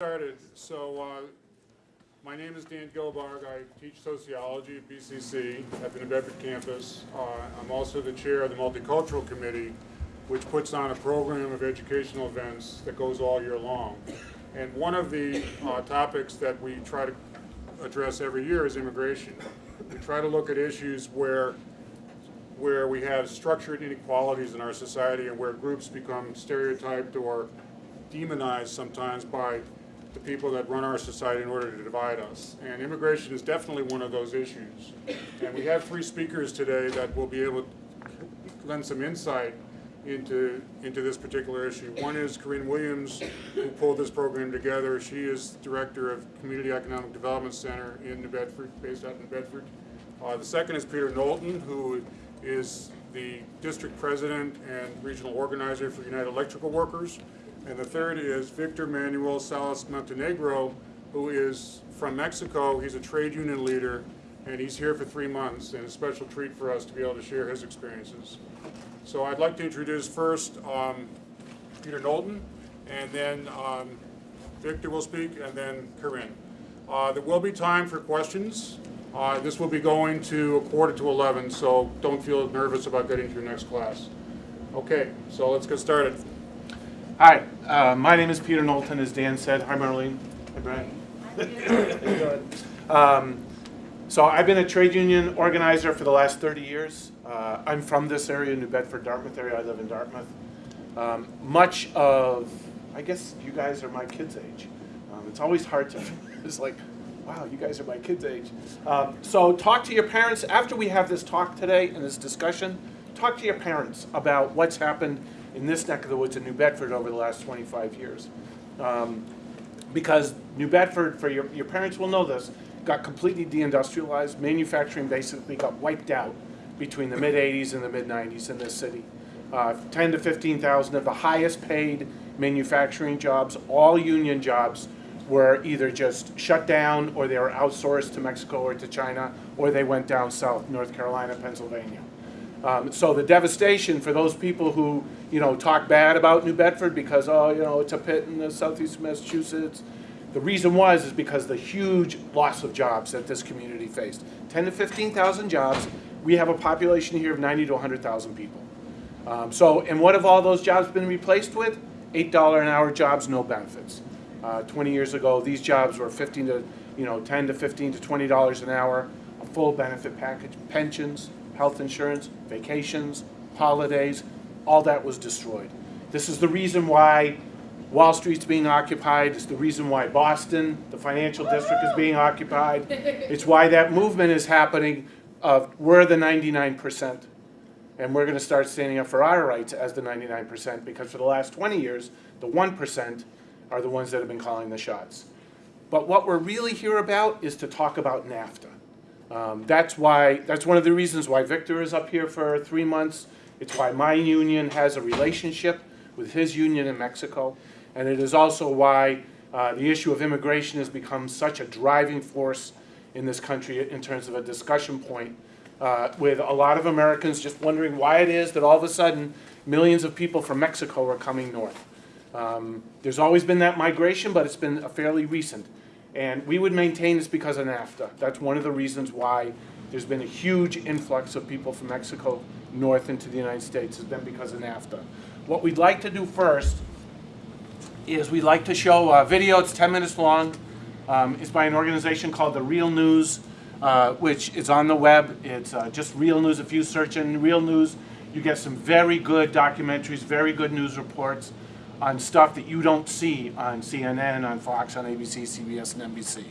started. So, uh, my name is Dan Gilbarg. I teach sociology at BCC at the New Bedford campus. Uh, I'm also the chair of the Multicultural Committee, which puts on a program of educational events that goes all year long. And one of the uh, topics that we try to address every year is immigration. We try to look at issues where where we have structured inequalities in our society and where groups become stereotyped or demonized sometimes by the people that run our society in order to divide us. And immigration is definitely one of those issues. And we have three speakers today that will be able to lend some insight into, into this particular issue. One is Corinn Williams, who pulled this program together. She is Director of Community Economic Development Center in New Bedford, based out in New Bedford. Uh, the second is Peter Knowlton, who is the district president and regional organizer for United Electrical Workers. And the third is Victor Manuel Salas Montenegro, who is from Mexico. He's a trade union leader, and he's here for three months, and a special treat for us to be able to share his experiences. So I'd like to introduce first um, Peter Knowlton, and then um, Victor will speak, and then Corinn. Uh, There will be time for questions. Uh, This will be going to a quarter to 11, so don't feel nervous about getting to your next class. Okay, so let's get started. Hi, uh, my name is Peter Knowlton, as Dan said. Hi, Marlene. Hi, Brian. Um, So I've been a trade union organizer for the last 30 years. Uh, I'm from this area, New Bedford, Dartmouth area. I live in Dartmouth. Um, Much of, I guess you guys are my kids' age. Um, It's always hard to, it's like, wow, you guys are my kids' age. Um, So talk to your parents, after we have this talk today and this discussion, talk to your parents about what's happened in this neck of the woods in New Bedford over the last 25 years. Um, because New Bedford, for your, your parents will know this, got completely deindustrialized. Manufacturing basically got wiped out between the mid 80s and the mid 90s in this city. Uh, 10 to 15,000 of the highest paid manufacturing jobs, all union jobs, were either just shut down or they were outsourced to Mexico or to China, or they went down south, North Carolina, Pennsylvania. Um, so the devastation for those people who, you know, talk bad about New Bedford because, oh, you know, it's a pit in the southeast Massachusetts. The reason was is because the huge loss of jobs that this community faced. 10 to 15,000 jobs. We have a population here of 90 to 100,000 people. Um, so, and what have all those jobs been replaced with? $8 an hour jobs, no benefits. Uh, 20 years ago, these jobs were 15 to, you know, 10 to 15 to 20 dollars an hour, a full benefit package, pensions, health insurance, vacations, holidays, all that was destroyed. This is the reason why Wall Street's being occupied. It's the reason why Boston, the financial district, is being occupied. It's why that movement is happening of we're the 99%. And we're going to start standing up for our rights as the 99% because for the last 20 years, the 1% are the ones that have been calling the shots. But what we're really here about is to talk about NAFTA. Um, that's why, that's one of the reasons why Victor is up here for three months. It's why my union has a relationship with his union in Mexico. And it is also why uh, the issue of immigration has become such a driving force in this country in terms of a discussion point uh, with a lot of Americans just wondering why it is that all of a sudden millions of people from Mexico are coming north. Um, there's always been that migration, but it's been a fairly recent. And we would maintain it's because of NAFTA. That's one of the reasons why there's been a huge influx of people from Mexico north into the United States has been because of NAFTA. What we'd like to do first is we'd like to show a video. It's 10 minutes long. Um, it's by an organization called The Real News, uh, which is on the web. It's uh, just Real News. If you search in Real News, you get some very good documentaries, very good news reports on stuff that you don't see on CNN, on Fox, on ABC, CBS, and NBC.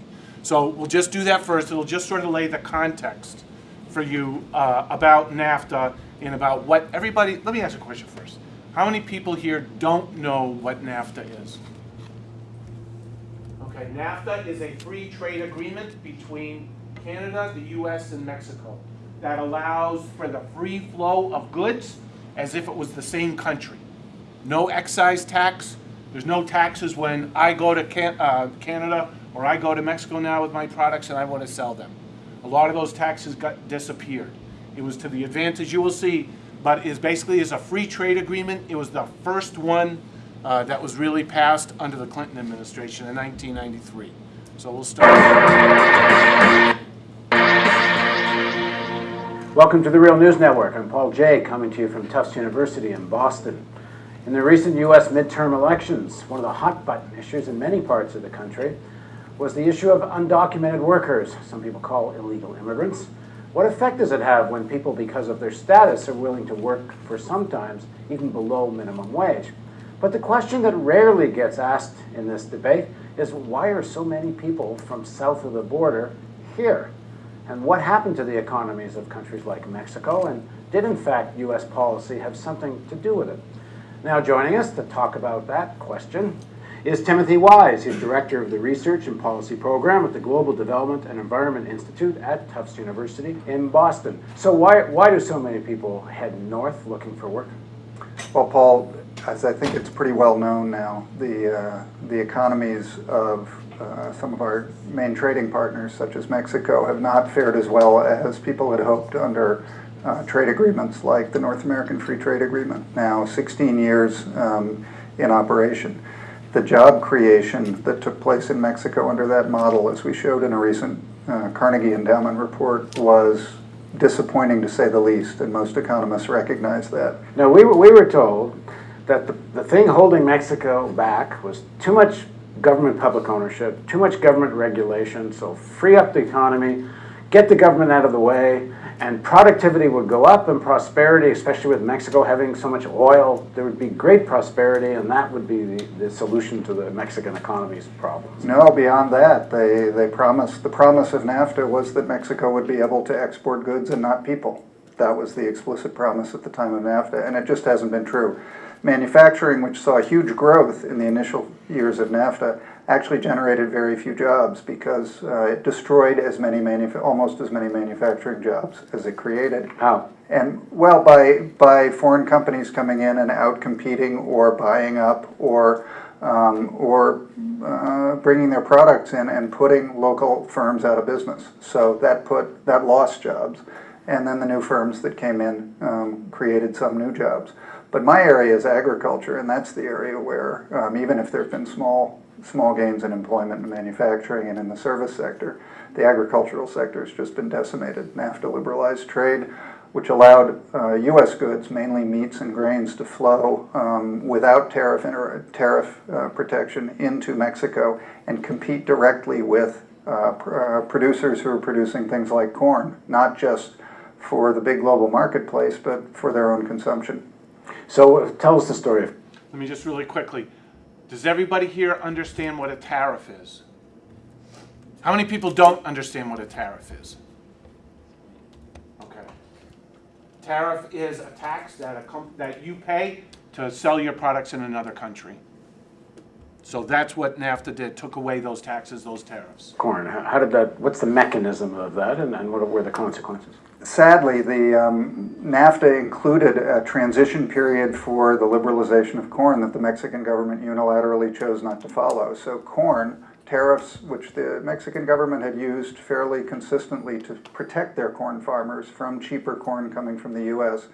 So we'll just do that first. It'll just sort of lay the context for you uh, about NAFTA and about what everybody, let me ask a question first. How many people here don't know what NAFTA is? Okay, NAFTA is a free trade agreement between Canada, the US, and Mexico that allows for the free flow of goods as if it was the same country. No excise tax. There's no taxes when I go to Can uh, Canada or I go to Mexico now with my products and I want to sell them. A lot of those taxes got disappeared. It was to the advantage you will see, but is basically is a free trade agreement. It was the first one uh, that was really passed under the Clinton administration in 1993. So we'll start. Welcome to the Real News Network. I'm Paul Jay, coming to you from Tufts University in Boston. In the recent U.S. midterm elections, one of the hot button issues in many parts of the country was the issue of undocumented workers, some people call illegal immigrants. What effect does it have when people, because of their status, are willing to work for sometimes even below minimum wage? But the question that rarely gets asked in this debate is why are so many people from south of the border here? And what happened to the economies of countries like Mexico? And did, in fact, U.S. policy have something to do with it? Now, joining us to talk about that question is Timothy Wise. He's director of the Research and Policy Program at the Global Development and Environment Institute at Tufts University in Boston. So, why, why do so many people head north looking for work? Well, Paul, as I think it's pretty well known now, the, uh, the economies of uh, some of our main trading partners, such as Mexico, have not fared as well as people had hoped under uh, trade agreements like the North American Free Trade Agreement, now 16 years um, in operation. The job creation that took place in Mexico under that model, as we showed in a recent uh, Carnegie Endowment report, was disappointing to say the least, and most economists recognize that. Now, we were, we were told that the, the thing holding Mexico back was too much government public ownership, too much government regulation, so free up the economy, get the government out of the way, and productivity would go up and prosperity, especially with Mexico having so much oil, there would be great prosperity, and that would be the, the solution to the Mexican economy's problems. No, beyond that, they, they promised, the promise of NAFTA was that Mexico would be able to export goods and not people. That was the explicit promise at the time of NAFTA, and it just hasn't been true. Manufacturing, which saw huge growth in the initial years of NAFTA, actually generated very few jobs because uh, it destroyed as many manuf- almost as many manufacturing jobs as it created. How? And well, by by foreign companies coming in and out competing or buying up or um, or uh, bringing their products in and putting local firms out of business. So that put that lost jobs, and then the new firms that came in um, created some new jobs. But my area is agriculture, and that's the area where um, even if there have been small small gains in employment and manufacturing and in the service sector, the agricultural sector has just been decimated. NAFTA liberalized trade, which allowed uh, U.S. goods, mainly meats and grains, to flow um, without tariff, inter- tariff uh, protection into Mexico and compete directly with uh, pr- uh, producers who are producing things like corn, not just for the big global marketplace, but for their own consumption. So, uh, tell us the story of Let me just really quickly. Does everybody here understand what a tariff is? How many people don't understand what a tariff is? Okay. Tariff is a tax that a that you pay to sell your products in another country. So that's what NAFTA did, took away those taxes, those tariffs. corn. How, how did that, what's the mechanism of that, and, and what were the consequences? Sadly, the um, NAFTA included a transition period for the liberalization of corn that the Mexican government unilaterally chose not to follow. So corn tariffs, which the Mexican government had used fairly consistently to protect their corn farmers from cheaper corn coming from the U.S.,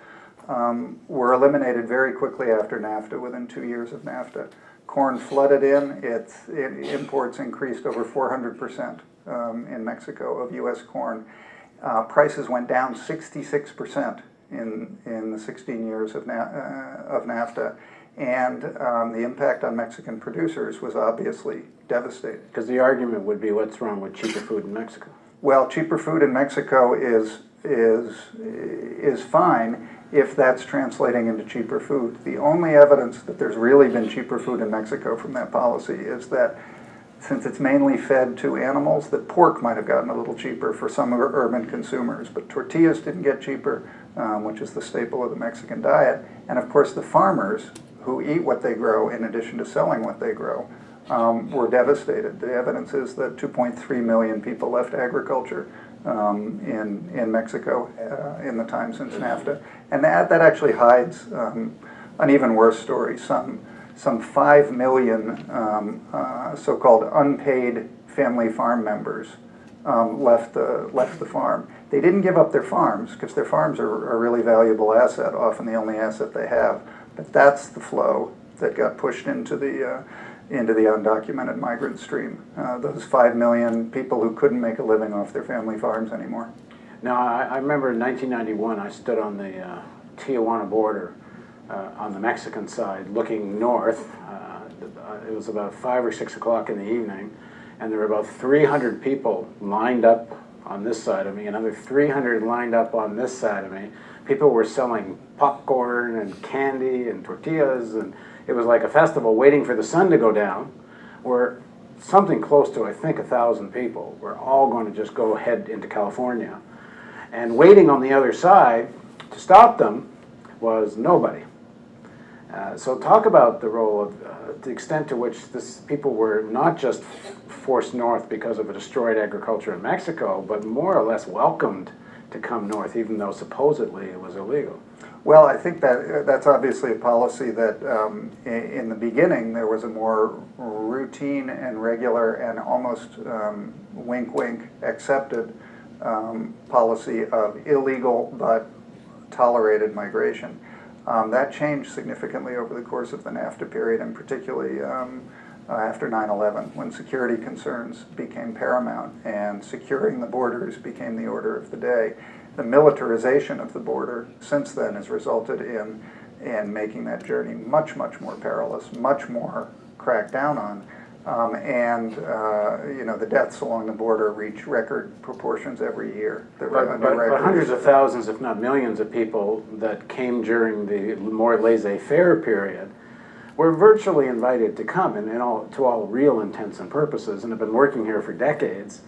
um, were eliminated very quickly after NAFTA, within two years of NAFTA. Corn flooded in, its it, imports increased over 400% um, in Mexico of U.S. corn. Uh, prices went down 66% in, in the 16 years of, Na- uh, of NAFTA. And um, the impact on Mexican producers was obviously devastating. Because the argument would be what's wrong with cheaper food in Mexico? Well, cheaper food in Mexico is, is, is fine if that's translating into cheaper food. The only evidence that there's really been cheaper food in Mexico from that policy is that since it's mainly fed to animals, that pork might have gotten a little cheaper for some ur- urban consumers, but tortillas didn't get cheaper, um, which is the staple of the Mexican diet. And of course, the farmers who eat what they grow in addition to selling what they grow um, were devastated. The evidence is that 2.3 million people left agriculture um, in, in Mexico uh, in the time since NAFTA. And that, that actually hides um, an even worse story. Some, some 5 million um, uh, so called unpaid family farm members um, left, the, left the farm. They didn't give up their farms because their farms are a really valuable asset, often the only asset they have. But that's the flow that got pushed into the, uh, into the undocumented migrant stream. Uh, Those five million people who couldn't make a living off their family farms anymore. Now, I, I remember in 1991, I stood on the uh, Tijuana border on the Mexican side, looking north. Uh, it was about five or six o'clock in the evening, and there were about 300 people lined up on this side of me, another 300 lined up on this side of me. People were selling popcorn and candy and tortillas, and it was like a festival waiting for the sun to go down, where something close to, I think, a thousand people were all going to just go head into California. And waiting on the other side to stop them was nobody. Uh, so talk about the role of, uh, the extent to which this, people were not just forced north because of a destroyed agriculture in Mexico, but more or less welcomed to come north, even though supposedly it was illegal. Well, I think that, that's obviously a policy that, um, in the beginning, there was a more routine and regular and almost um, wink wink accepted um, policy of illegal but tolerated migration. Um, That changed significantly over the course of the NAFTA period, and particularly um, uh, after 9/11, when security concerns became paramount and securing the borders became the order of the day. The militarization of the border since then has resulted in, in making that journey much, much more perilous, much more cracked down on. Um, and, uh, you know, the deaths along the border reach record proportions every year. But, but, but hundreds of thousands, if not millions of people that came during the more laissez-faire period were virtually invited to come and, and all, to all real intents and purposes and have been working here for decades.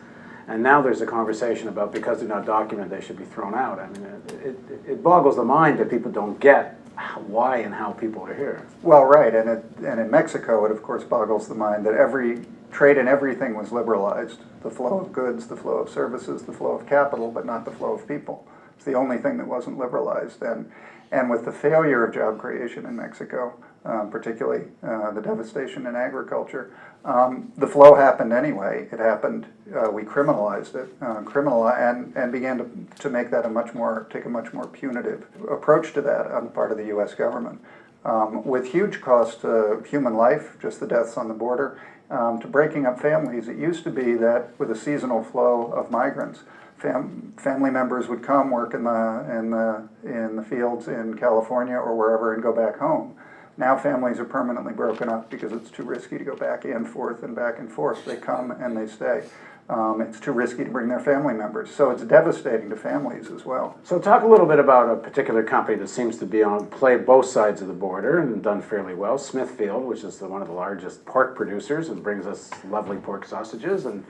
And now there's a conversation about because they're not documented, they should be thrown out. I mean, it, it, it boggles the mind that people don't get why and how people are here. Well, right, and it, and in Mexico, it of course boggles the mind that every, trade and everything was liberalized. The flow of goods, the flow of services, the flow of capital, but not the flow of people. It's the only thing that wasn't liberalized, and, and with the failure of job creation in Mexico, um, particularly uh, the devastation in agriculture, um, the flow happened anyway. It happened, uh, we criminalized it, uh, criminal, and, and began to, to make that a much more, take a much more punitive approach to that on the part of the US government. Um, with huge cost to human life, just the deaths on the border, um, to breaking up families. It used to be that with a seasonal flow of migrants, fam- family members would come work in the, in the, in the fields in California or wherever and go back home. Now families are permanently broken up because it's too risky to go back and forth and back and forth. They come and they stay. Um, it's too risky to bring their family members. So it's devastating to families as well. So talk a little bit about a particular company that seems to be on, play both sides of the border and done fairly well, Smithfield, which is the, one of the largest pork producers and brings us lovely pork sausages and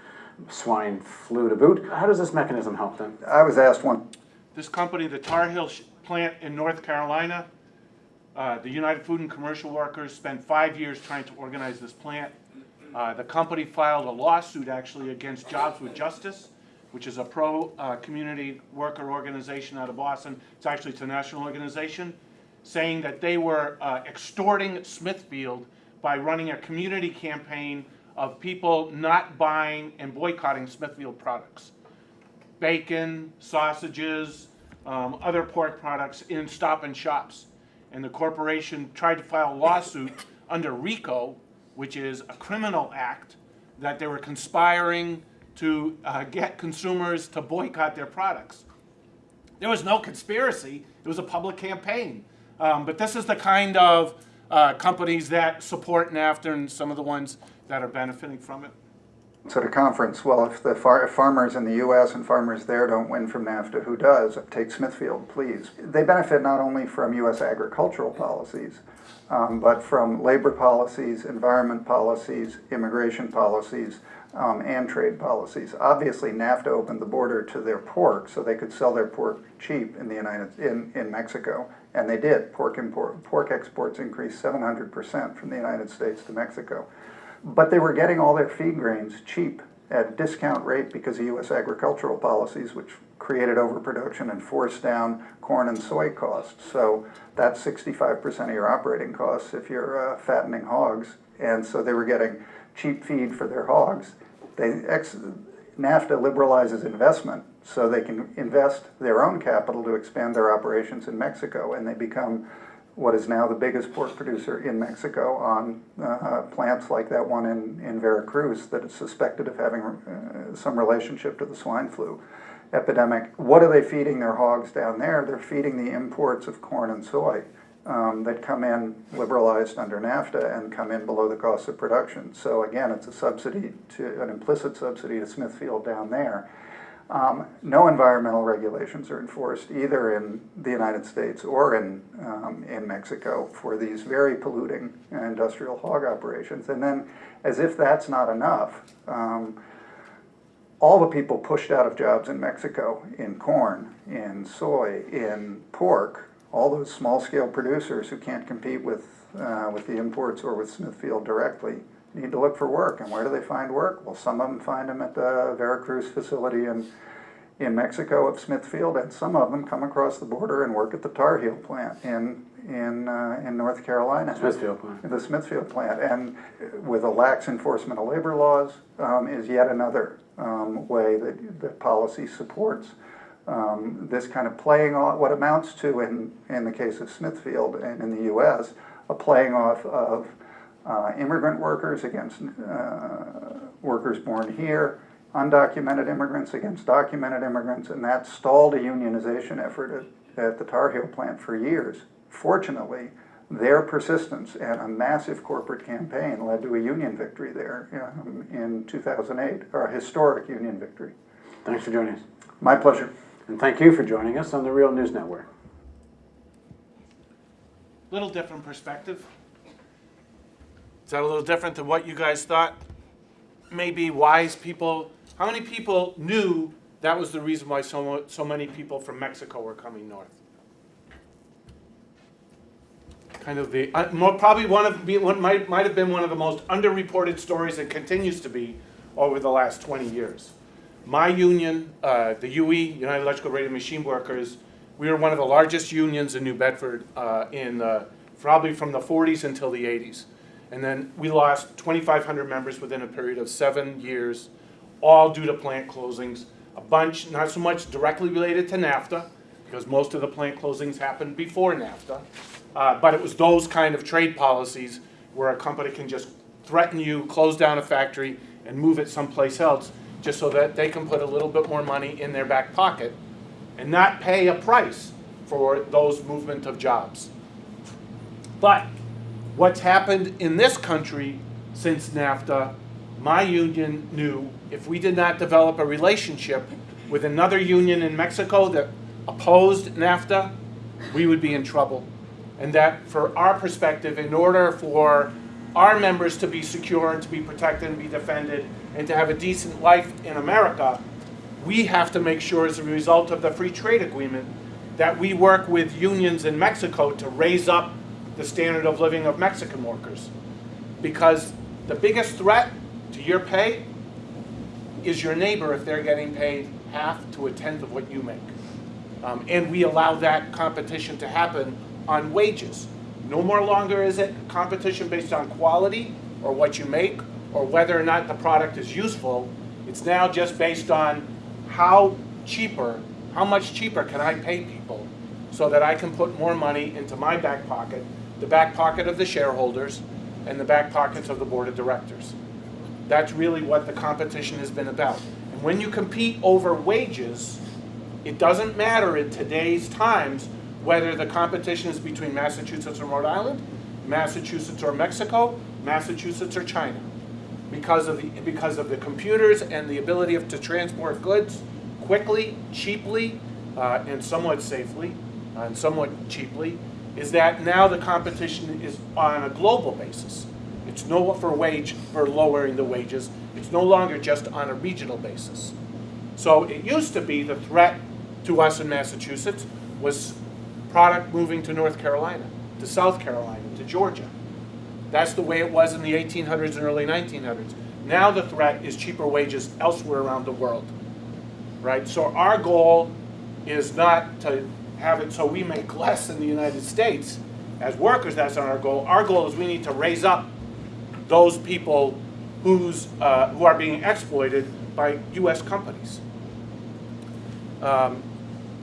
swine flu to boot. How does this mechanism help them? I was asked one This company, the Tar Heel plant in North Carolina, uh, the United Food and Commercial Workers spent five years trying to organize this plant. Uh, The company filed a lawsuit actually against Jobs with Justice, which is a pro-community worker organization out of Boston. It's actually, it's a national organization, saying that they were uh, extorting Smithfield by running a community campaign of people not buying and boycotting Smithfield products bacon, sausages, um, other pork products in Stop and Shops. And the corporation tried to file a lawsuit under RICO, which is a criminal act, that they were conspiring to uh, get consumers to boycott their products. There was no conspiracy, it was a public campaign. Um, but this is the kind of uh, companies that support NAFTA and some of the ones that are benefiting from it. At a conference, well, if the far, if farmers in the US and farmers there don't win from NAFTA, who does? Take Smithfield, please. They benefit not only from US agricultural policies, um, but from labor policies, environment policies, immigration policies, um, and trade policies. Obviously, NAFTA opened the border to their pork so they could sell their pork cheap in the United, in, in Mexico. And they did. Pork import, pork exports increased 700% from the United States to Mexico. But they were getting all their feed grains cheap at discount rate because of U.S. agricultural policies, which created overproduction and forced down corn and soy costs. So that's 65% of your operating costs if you're uh, fattening hogs. And so they were getting cheap feed for their hogs. They ex- NAFTA liberalizes investment so they can invest their own capital to expand their operations in Mexico, and they become what is now the biggest pork producer in Mexico on uh, plants like that one in, in Veracruz that is suspected of having uh, some relationship to the swine flu epidemic. What are they feeding their hogs down there? They're feeding the imports of corn and soy um, that come in liberalized under NAFTA and come in below the cost of production. So again, it's a subsidy to an implicit subsidy to Smithfield down there. Um, no environmental regulations are enforced either in the United States or in, um, in Mexico for these very polluting industrial hog operations. And then, as if that's not enough, um, all the people pushed out of jobs in Mexico, in corn, in soy, in pork, all those small-scale producers who can't compete with, uh, with the imports or with Smithfield directly, need to look for work. And where do they find work? Well, some of them find them at the Veracruz facility in, in Mexico of Smithfield, and some of them come across the border and work at the Tar Heel plant in, in, uh, in North Carolina. Smithfield plant. The Smithfield plant, and with a lax enforcement of labor laws, um, is yet another, um, way that, that policy supports, um, this kind of playing off, what amounts to, in, in the case of Smithfield and in the US, a playing off of, uh, immigrant workers against, uh, workers born here, undocumented immigrants against documented immigrants, and that stalled a unionization effort at, at the Tar Heel plant for years. Fortunately, their persistence and a massive corporate campaign led to a union victory there um, in 2008, or a historic union victory. Thanks for joining us. My pleasure. And thank you for joining us on the Real News Network. Little different perspective. Is that a little different than what you guys thought? Maybe wise people. How many people knew that was the reason why so, so many people from Mexico were coming north? Kind of the, uh, more, probably one of, be- one, might, might have been one of the most underreported stories and continues to be over the last 20 years. My union, uh, the UE, United Electrical Radio Machine Workers, we were one of the largest unions in New Bedford uh, in uh, probably from the 40s until the 80s. And then we lost 2,500 members within a period of seven years, all due to plant closings. A bunch, not so much directly related to NAFTA, because most of the plant closings happened before NAFTA. Uh, but it was those kind of trade policies where a company can just threaten you, close down a factory, and move it someplace else, just so that they can put a little bit more money in their back pocket and not pay a price for those movement of jobs. But what's happened in this country since NAFTA, my union knew if we did not develop a relationship with another union in Mexico that opposed NAFTA, we would be in trouble. And that, for our perspective, in order for our members to be secure and to be protected and be defended and to have a decent life in America, we have to make sure as a result of the free trade agreement that we work with unions in Mexico to raise up the standard of living of Mexican workers. Because the biggest threat to your pay is your neighbor if they're getting paid half to a tenth of what you make. Um, and we allow that competition to happen on wages. No more longer is it competition based on quality or what you make or whether or not the product is useful. It's now just based on how cheaper, how much cheaper can I pay people so that I can put more money into my back pocket, the back pocket of the shareholders, and the back pockets of the board of directors. That's really what the competition has been about. And when you compete over wages, it doesn't matter in today's times whether the competition is between Massachusetts or Rhode Island, Massachusetts or Mexico, Massachusetts or China. Because of the, because of the computers and the ability of, to transport goods quickly, cheaply, uh, and somewhat safely, uh, and somewhat cheaply, is that now the competition is on a global basis. It's no for wage, for lowering the wages. It's no longer just on a regional basis. So it used to be the threat to us in Massachusetts was product moving to North Carolina, to South Carolina, to Georgia. That's the way it was in the 1800s and early 1900s. Now the threat is cheaper wages elsewhere around the world, right? So our goal is not to have it so we make less in the United States. As workers, that's not our goal. Our goal is we need to raise up those people who's, uh, who are being exploited by U.S. companies. Um,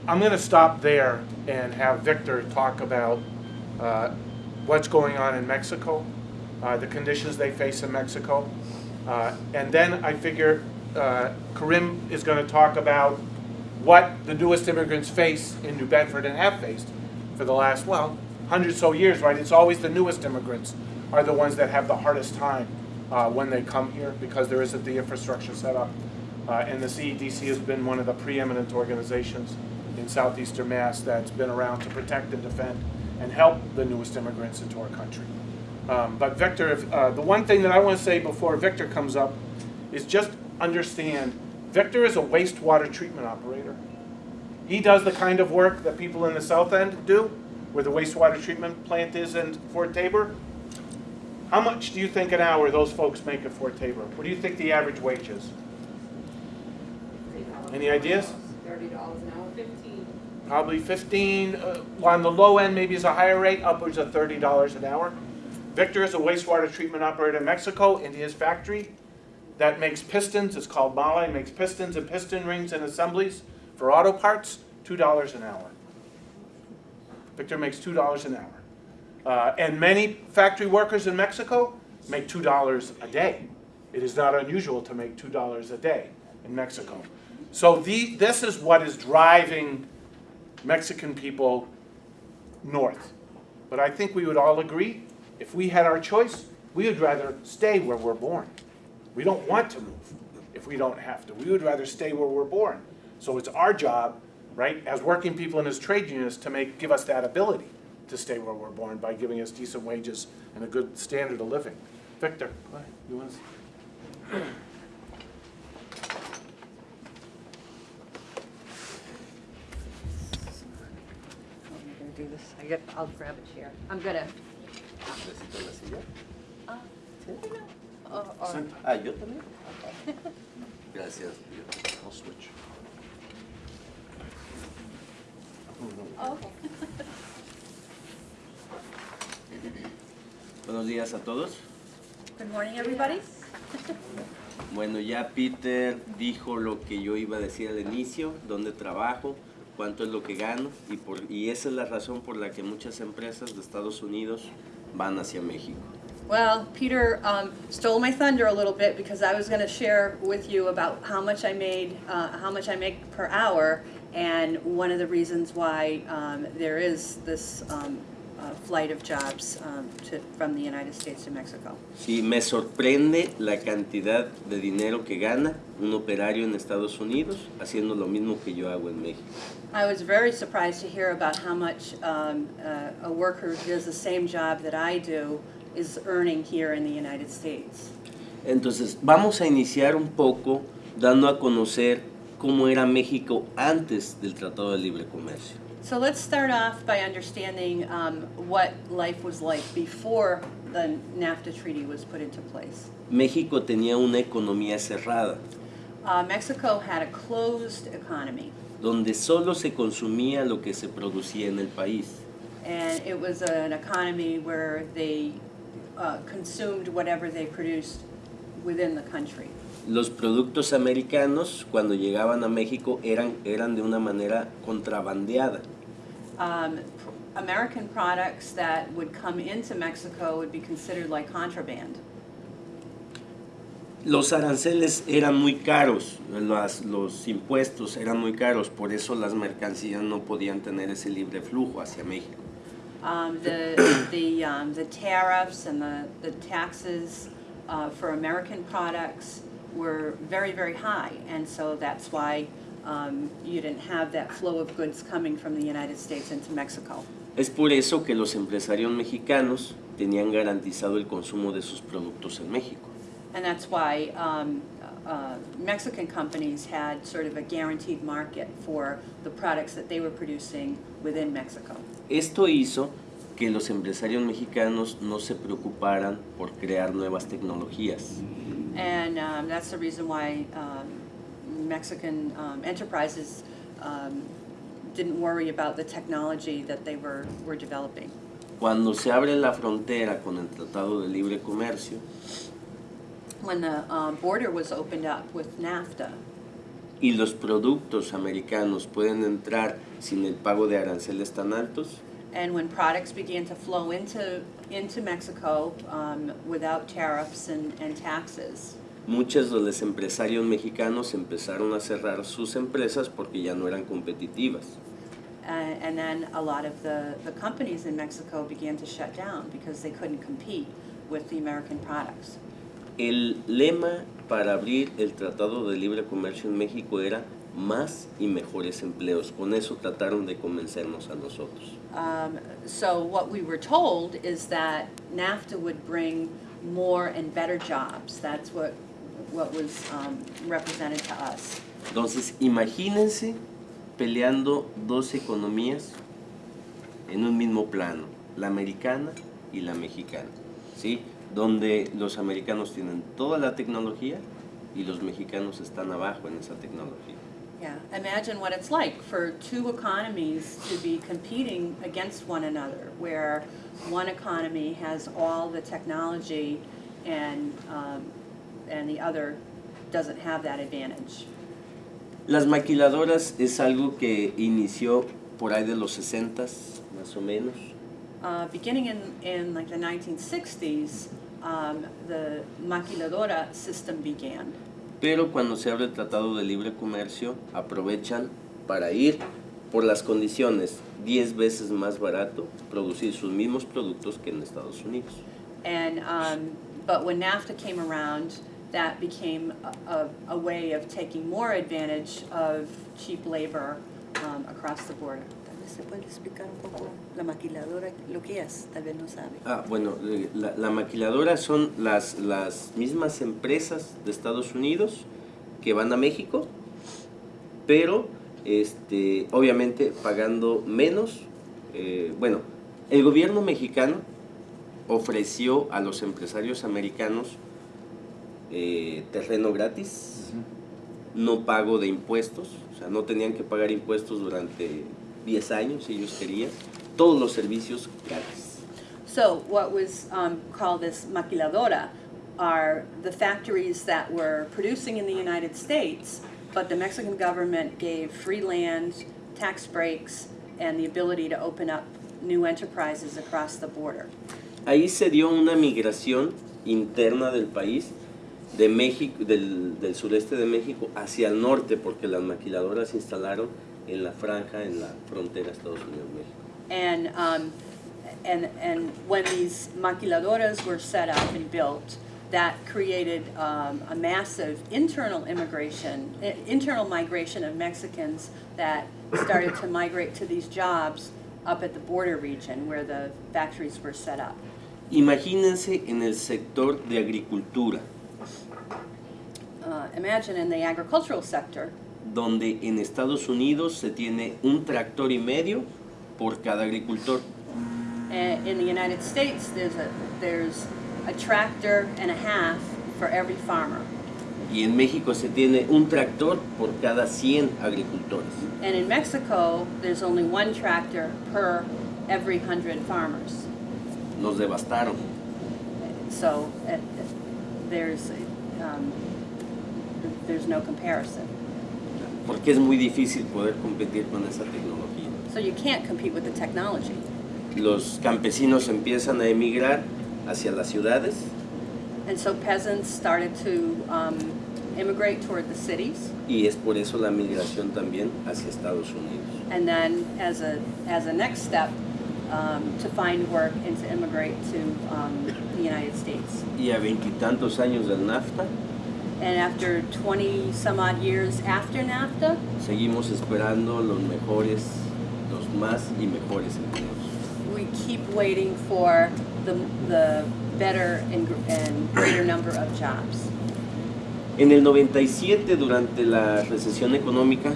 I'm going to stop there and have Victor talk about uh, what's going on in Mexico, uh, the conditions they face in Mexico. Uh, and then I figure uh, Corinn is going to talk about what the newest immigrants face in New Bedford and have faced for the last, well, hundred so years, right? It's always the newest immigrants are the ones that have the hardest time uh, when they come here because there isn't the infrastructure set up. Uh, and the CEDC has been one of the preeminent organizations in southeastern Mass that's been around to protect and defend and help the newest immigrants into our country. Um, but Victor, if, uh, the one thing that I want to say before Victor comes up is just understand, Victor is a wastewater treatment operator. He does the kind of work that people in the south end do, where the wastewater treatment plant is in Fort Taber. How much do you think an hour those folks make at Fort Taber? What do you think the average wage is? Any ideas? Thirty dollars an hour, fifteen. Probably 15, uh, on the low end, maybe is a higher rate, upwards of $30 an hour. Victor is a wastewater treatment operator in Mexico, in his factory that makes pistons, it's called Mahle, makes pistons and piston rings and assemblies for auto parts, $2 an hour. Victor makes $2 an hour. Uh, and many factory workers in Mexico make $2 a day. It is not unusual to make $2 a day in Mexico. So the, this is what is driving Mexican people north. But I think we would all agree, if we had our choice, we would rather stay where we're born. We don't want to move if we don't have to. We would rather stay where we're born. So it's our job, right, as working people and as trade unions to make, give us that ability to stay where we're born by giving us decent wages and a good standard of living. Victor, go ahead. You want to? Do this, I get, I'll grab a chair. I'm gonna. Ah, yo también. Gracias. I'll switch. oh, okay. Buenos días a todos. Good morning, everybody. Bueno, ya Peter dijo lo que yo iba a decir al inicio, dónde trabajo, cuánto es lo que gano y, por, y esa es la razón por la que muchas empresas de Estados Unidos van hacia México. Well, Peter um, stole my thunder a little bit because I was gonna share with you about how much I made, uh, how much I make per hour, and one of the reasons why um, there is this um, uh, flight of jobs um, to, from the United States to Mexico. Sí, me sorprende la cantidad de dinero que gana un operario en Estados Unidos haciendo lo mismo que yo hago en México. I was very surprised to hear about how much um, uh, a worker who does the same job that I do is earning here in the United States. Entonces, vamos a iniciar un poco dando a conocer cómo era México antes del Tratado de Libre Comercio. So let's start off by understanding um, what life was like before the NAFTA treaty was put into place. México tenía una economía cerrada, Uh, Mexico had a closed economy, donde solo se consumía lo que se producía en el país. and it was an economy where they uh, consumed whatever they produced within the country. Los productos americanos, cuando llegaban a México, eran, eran de una manera contrabandeada. Um, American products that would come into Mexico would be considered like contraband. Los aranceles eran muy caros, las- los impuestos eran muy caros, por eso las mercancías no podían tener ese libre flujo hacia México. Um, the, the, um, the tariffs and the, the taxes, uh, for American products were very, very high. And so that's why, um, you didn't have that flow of goods coming from the United States into Mexico. Es por eso que los empresarios mexicanos tenían garantizado el consumo de sus productos en México. And that's why, um, uh, Mexican companies had sort of a guaranteed market for the products that they were producing within Mexico. Esto hizo que los empresarios mexicanos no se preocuparan por crear nuevas tecnologías. And um, that's the reason why um, Mexican um, enterprises um, didn't worry about the technology that they were, were developing. Cuando se abre la frontera con el Tratado de Libre Comercio, When the um, border was opened up with NAFTA, y los productos americanos pueden entrar sin el pago de aranceles tan altos, And when products began to flow into, into Mexico um, without tariffs and, and taxes, muchos de los empresarios mexicanos empezaron a cerrar sus empresas porque ya no eran competitivas. And, and then a lot of the, the companies in Mexico began to shut down because they couldn't compete with the American products. El lema para abrir el Tratado de Libre Comercio en México era más y mejores empleos. Con eso trataron de convencernos a nosotros. Um, so what we were told is that NAFTA would bring more and better jobs. That's what, what was um, represented to us. Entonces, imagínense peleando dos economías en un mismo plano, la americana y la mexicana, ¿sí? Donde los americanos tienen toda la tecnología y los mexicanos están abajo en esa tecnología. Yeah, imagine what it's like for two economies to be competing against one another, where one economy has all the technology and, um, and the other doesn't have that advantage. Las maquiladoras es algo que inició por ahí de los 60s, más o menos. Uh, beginning in, in like the 1960s, um, the maquiladora system began. Pero cuando se abre el Tratado de Libre Comercio, aprovechan para ir por las condiciones 10 veces más barato, producir sus mismos productos que en Estados Unidos. And, um, but when NAFTA came around, that became a, a, a way of taking more advantage of cheap labor um, across the border. Se puede explicar un poco la maquiladora, lo que es, tal vez no sabe. Ah, bueno, eh, la, la maquiladora son las, las mismas empresas de Estados Unidos que van a México, pero este, obviamente pagando menos. eh, bueno, el gobierno mexicano ofreció a los empresarios americanos eh, terreno gratis, no pago de impuestos, o sea, no tenían que pagar impuestos durante 10 años si ellos querían, todos los servicios gratis. So what was um, called this maquiladora are the factories that were producing in the United States, but the Mexican government gave free land, tax breaks, and the ability to open up new enterprises across the border. Ahí se dio una migración interna del país, de México, del, del sureste de México hacia el norte, porque las maquiladoras instalaron en la franja, en la frontera Estados Unidos-México. And, um, and, and when these maquiladoras were set up and built, that created um, a massive internal immigration, internal migration of Mexicans that started to migrate to these jobs up at the border region where the factories were set up. Imagínense en el sector de agricultura, Uh, imagine in the agricultural sector, donde en Estados Unidos se tiene un tractor y medio por cada agricultor. uh, in the United States, there's a, there's a tractor and a half for every farmer. Y en México se tiene un tractor por cada 100 agricultores. And in Mexico, there's only one tractor per every hundred farmers. Nos devastaron. So uh, there's, um, there's no comparison. Porque es muy difícil poder competir con esa tecnología. So you can't compete with the technology. Los campesinos empiezan a emigrar hacia las ciudades And so peasants started to um, immigrate toward the cities. y es por eso la migración también hacia Estados Unidos. And then as a, as a next step, um, to find work and to immigrate to um, the United States. Y a veintitantos años del NAFTA, And after 20 some odd years after NAFTA, seguimos esperando los mejores, los más y mejores empleos. we keep waiting for the, the better and, and greater number of jobs. En el 97, durante la recesión económica,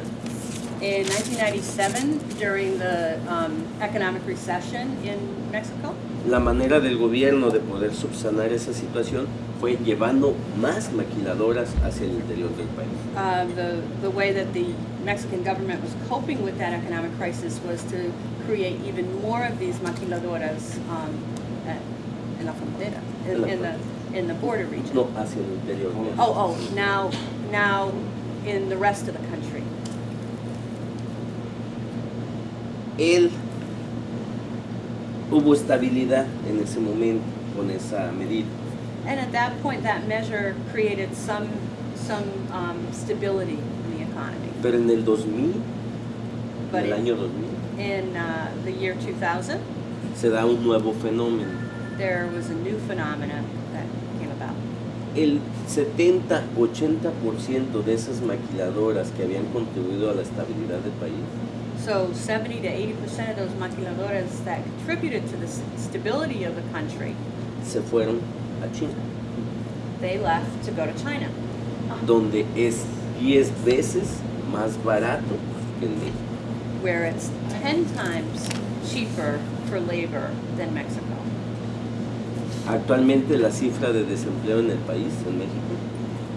In 1997, during the um, economic recession in Mexico, la manera del gobierno de poder subsanar esa situación fue llevando más maquiladoras hacia el interior del país. uh, the, the way that the Mexican government was coping with that economic crisis was to create even more of these maquiladoras um, at, in la frontera, in, in the in the border region. No, hacia el interior. Oh, oh, now, now in the rest of the country. El hubo estabilidad en ese momento con esa medida. And at that point, that measure created some, some um, stability in the economy. Pero en el 2000, en But el año 2000, in uh, the year 2000, se da un nuevo fenómeno. there was a new phenomenon that came about. El 70-80% de esas maquiladoras que habían contribuido a la estabilidad del país So 70 to 80 percent of those maquiladoras that contributed to the stability of the country, se fueron a China, they left to go to China, donde es 10 veces más barato que en México. where it's 10 times cheaper for labor than Mexico. Actualmente la cifra de desempleo en el país, en México,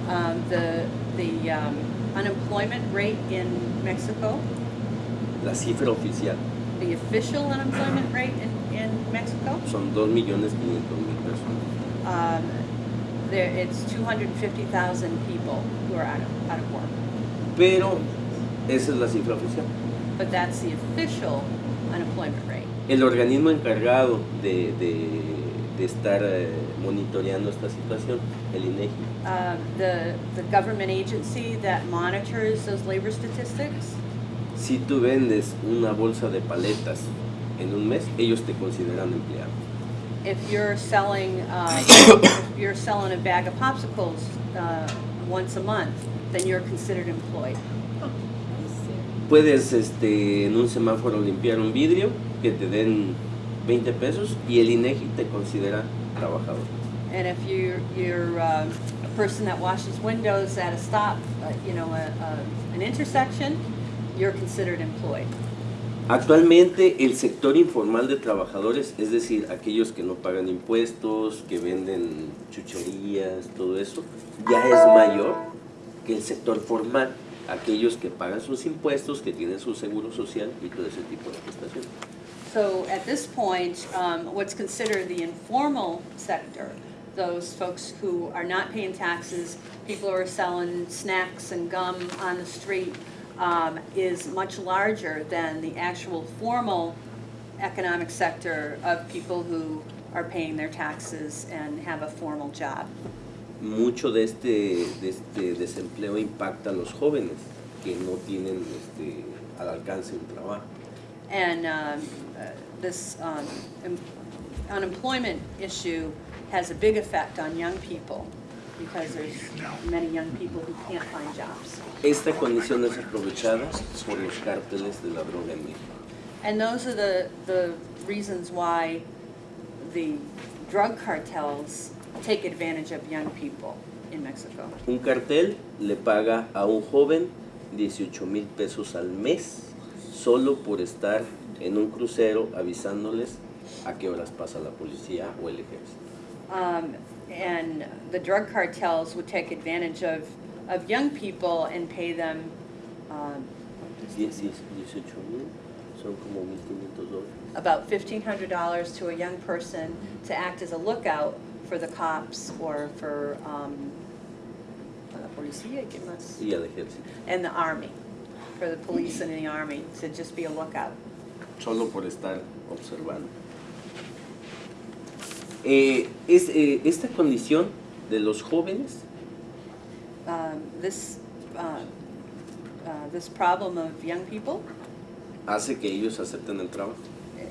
Um, the the um, unemployment rate in Mexico, la cifra oficial the official unemployment rate in, in Mexico, son 2.500.000 personas. Um, there it's 250,000 people who are out of, out of work. Pero esa es la cifra oficial. But that's the official unemployment rate. El organismo encargado de, de- de estar eh, monitoreando esta situación, el INEGI, Uh, the, the government agency that monitors those labor statistics, si tú vendes una bolsa de paletas en un mes, ellos te consideran empleado. If you're selling, uh, if you're selling a bag of popsicles uh, once a month, then you're considered employed. Puedes este, en un semáforo limpiar un vidrio que te den 20 pesos y el INEGI te considera trabajador. And if you're, you're um, a person that washes windows at a stop, uh, you know, a, a, an intersection, you're considered employed. Actualmente el sector informal de trabajadores, es decir, aquellos que no pagan impuestos, que venden chucherías, todo eso, ya es mayor que el sector formal, aquellos que pagan sus impuestos, que tienen su seguro social y todo ese tipo de prestaciones. So at this point, um, what's considered the informal sector, those folks who are not paying taxes, people who are selling snacks and gum on the street, um, is much larger than the actual formal economic sector of people who are paying their taxes and have a formal job. Mucho de este, de este desempleo impacta a los jóvenes que no tienen este, al alcance un trabajo. And um, uh, this um, em- unemployment issue has a big effect on young people because there's many young people who can't find jobs. Esta condición es aprovechada por los cárteles de la droga en México. And those are the, the reasons why the drug cartels take advantage of young people in Mexico. Un cartel le paga a un joven 18 mil pesos al mes solo por estar en un crucero avisándoles a qué horas pasa la policía o el ejército. Um, and the drug cartels would take advantage of, of young people and pay them um, 10, 18 mil son como 1.500 dólares. about fifteen hundred dollars to a young person to act as a lookout for the cops or for, um, la policía, ¿qué más? Y al ejército. And the army, for the police and the army, to just be a lookout. Solo por estar observando. Eh, es, eh, esta condición de los jóvenes Um, this, uh, uh, this problem of young people, hace que ellos acepten el trabajo.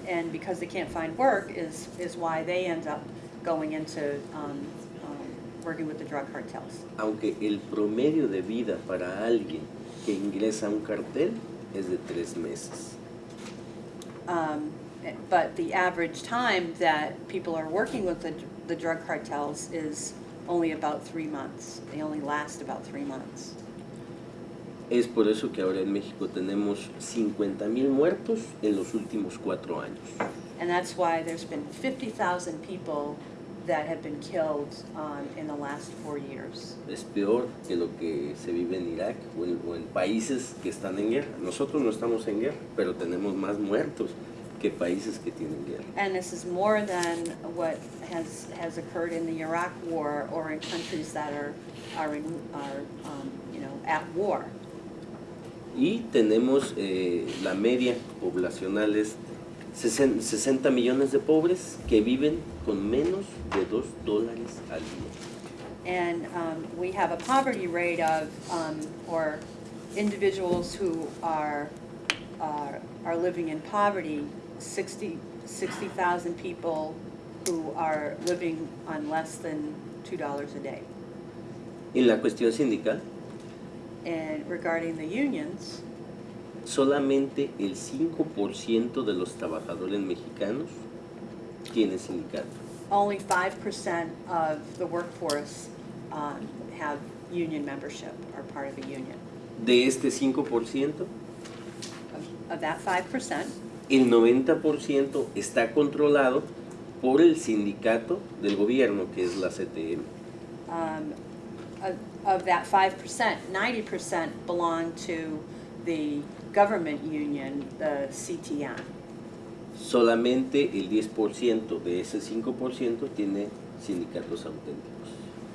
and because they can't find work, is, is why they end up going into, um, um, working with the drug cartels. Aunque el promedio de vida para alguien que ingresa a un cartel es de tres meses. Um, But the average time that people are working with the, the drug cartels is only about three months. They only last about three months. Es por eso que ahora en México tenemos 50 mil muertos en los últimos cuatro años. And that's why there's been 50,000 people that have been killed um, in the last four years. Es peor que lo que se vive en Irak o en, o en países que están en guerra. Nosotros no estamos en guerra, pero tenemos más muertos que países que tienen guerra. And this is more than what has, has occurred in the Iraq War or in countries that are, are, in, are um, you know, at war. Y tenemos eh, la media poblacional es Sesen- 60 millones de pobres que viven con menos de 2 dólares al día. And um, we have a poverty rate of, um, or individuals who are, are, are living in poverty, 60 60,000 people who are living on less than $2 a day. En la cuestión sindical, And regarding the unions, solamente el 5% de los trabajadores mexicanos tiene sindicato. only 5% of the workforce um, have union membership, or part of a union. De este 5%, Of- Of that 5%, el 90% está controlado por el sindicato del gobierno, que es la CTM. um, of- of that 5%, 90% belong to the government union, the CTN. Solamente el 10% de ese 5% tiene sindicatos auténticos.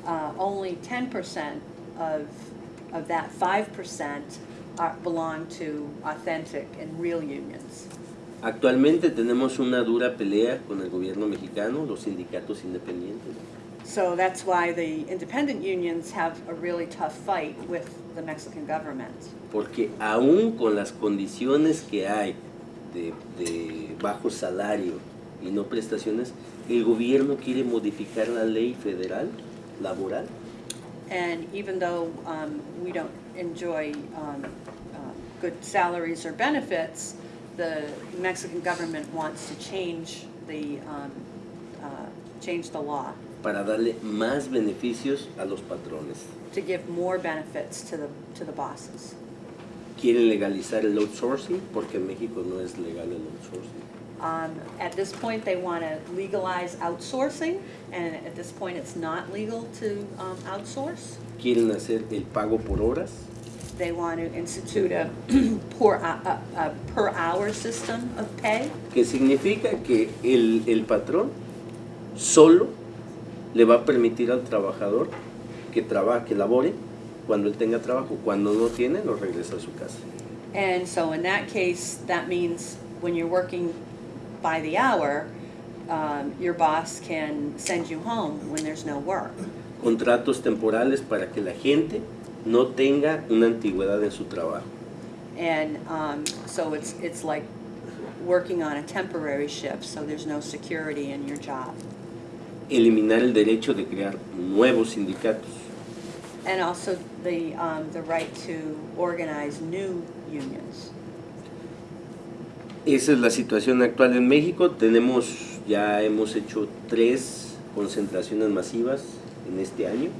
Uh, Only 10% of, of that 5% are, belong to authentic and real unions. Actualmente tenemos una dura pelea con el gobierno mexicano, los sindicatos independientes, So that's why the independent unions have a really tough fight with the Mexican government. porque aún con las condiciones que hay de, de bajo salario y no prestaciones, el gobierno quiere modificar la ley federal laboral And even though um, we don't enjoy um, uh, good salaries or benefits, the Mexican government wants to change the, um, uh, change the law para darle más beneficios a los patrones. to give more benefits to the, to the bosses. Quieren legalizar el outsourcing porque en México no es legal el outsourcing. Um, At this point, they want to legalize outsourcing, and at this point, it's not legal to um, outsource. Quieren hacer el pago por horas They want to institute a per, a, a a per hour system of pay. que significa que el, el patrón solo le va a permitir al trabajador que trabaje, que labore cuando él tenga trabajo. Cuando no tiene, lo regresa a su casa. And so in that case, that means when you're working by the hour, um, your boss can send you home when there's no work. Contratos temporales para que la gente no tenga una antigüedad en su trabajo. And um, so it's, it's like working on a temporary shift, so there's no security in your job. Eliminar el derecho de crear nuevos sindicatos. And also the, um, the right to organize new unions. Esa es la situación actual en México. Tenemos, ya hemos hecho tres concentraciones masivas en este año.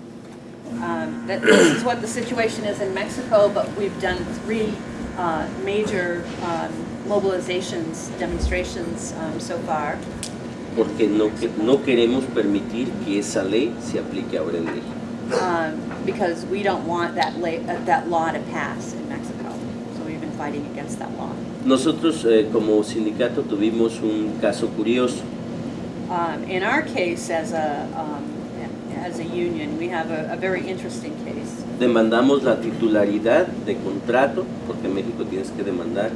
Um, that this is what the situation is in Mexico, but we've done three uh, major um, mobilizations, demonstrations um, so far, porque no, que- no queremos permitir que esa ley se aplique ahora en México. um, because we don't want that, la- uh, that law to pass in Mexico. So we've been fighting against that law. Nosotros eh, como sindicato tuvimos un caso curioso. Um, in our case, as a, um, as a union, we have a, a very interesting case. Demandamos la titularidad de contrato, porque en México tienes que demandar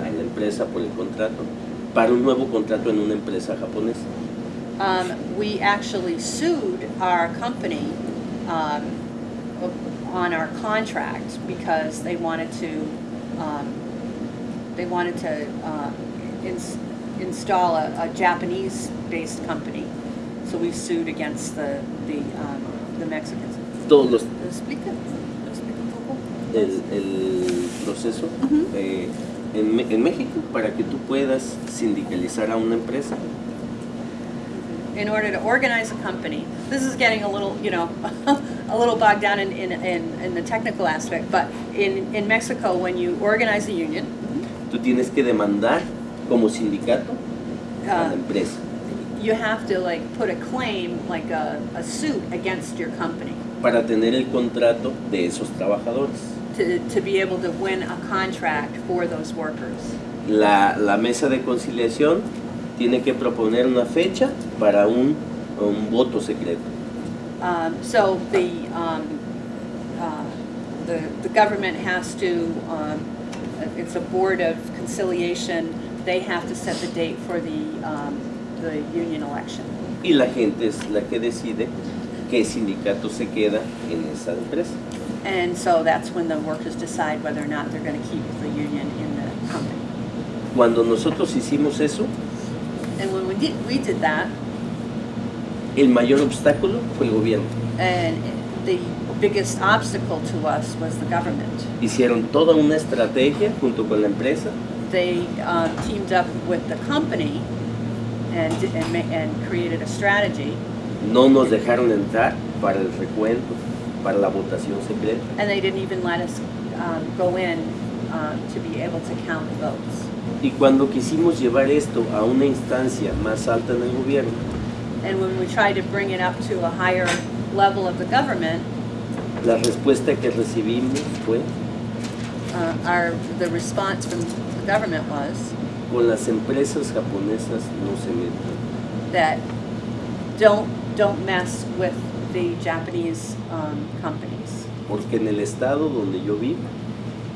a la empresa por el contrato, para un nuevo contrato en una empresa japonesa. Um, we actually sued our company um, on our contract because they wanted to um, they wanted to uh, ins- install a, a Japanese-based company. So we sued against the the, um, the Mexicans. Todos los, Explica, explica un poco. el, el proceso eh, en, en México para que tú puedas sindicalizar a una empresa in order to organize a company, this is getting a little, you know, a little bogged down in, in, in, in the technical aspect, but in, in Mexico, when you organize a union, tú tienes que demandar como sindicato a la uh, empresa. You have to like put a claim, like a, a suit against your company para tener el contrato de esos trabajadores. to, to be able to win a contract for those workers. La, la mesa de conciliación tiene que proponer una fecha para un, un voto secreto. Um, so the, um, uh, the, the government has to, um, it's a board of conciliation they have to set the date for the, um, the union election. Y la gente es la que decide qué sindicato se queda en esa empresa. And so that's when the workers decide whether or not they're gonna keep the union in the company. Cuando nosotros hicimos eso, And when we did, we did that, el mayor obstáculo fue el gobierno. and the biggest obstacle to us was the government. Hicieron toda una estrategia junto con la empresa They uh, teamed up with the company and, and, and created a strategy, no nos dejaron entrar para el recuento, para la votación secreta. and they didn't even let us um, go in um, to be able to count the votes. Y cuando quisimos llevar esto a una instancia más alta en el gobierno, And when we tried to bring it up to a higher level of the government, la respuesta que recibimos fue, uh, our, the response from the government was con las empresas japonesas no se metan. that don't, don't mess with the Japanese um, companies. Porque en el estado donde yo vivo,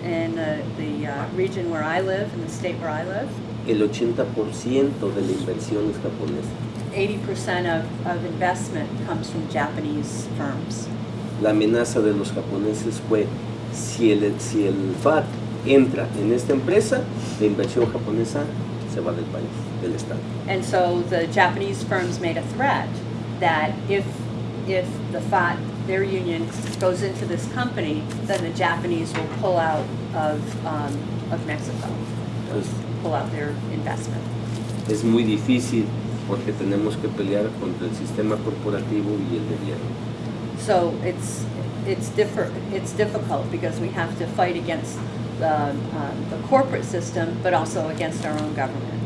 In uh, the uh, region where I live, in the state where I live, el 80% de la inversión es japonesa. 80% of, of investment comes from Japanese firms. La amenaza de los japoneses fue, si el, si el FAT entra en esta empresa, la inversión japonesa se va del país, del estado. And so the Japanese firms made a threat that if, if the FAT, their union, goes into this company, then the Japanese will pull out of, um, of Mexico, Entonces, pull out their investment. es muy difícil porque tenemos que pelear contra el sistema corporativo y el gobierno. So it's, it's differ, it's difficult because we have to fight against the, um, the corporate system, but also against our own government.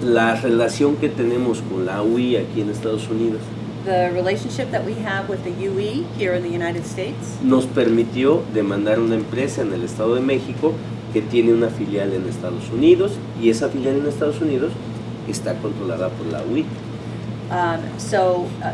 La relación que tenemos con la UI aquí en Estados Unidos The relationship that we have with the UE here in the United States nos permitió demandar una empresa en el Estado de México que tiene una filial en Estados Unidos y esa filial en Estados Unidos está controlada por la UI. Um, so, uh,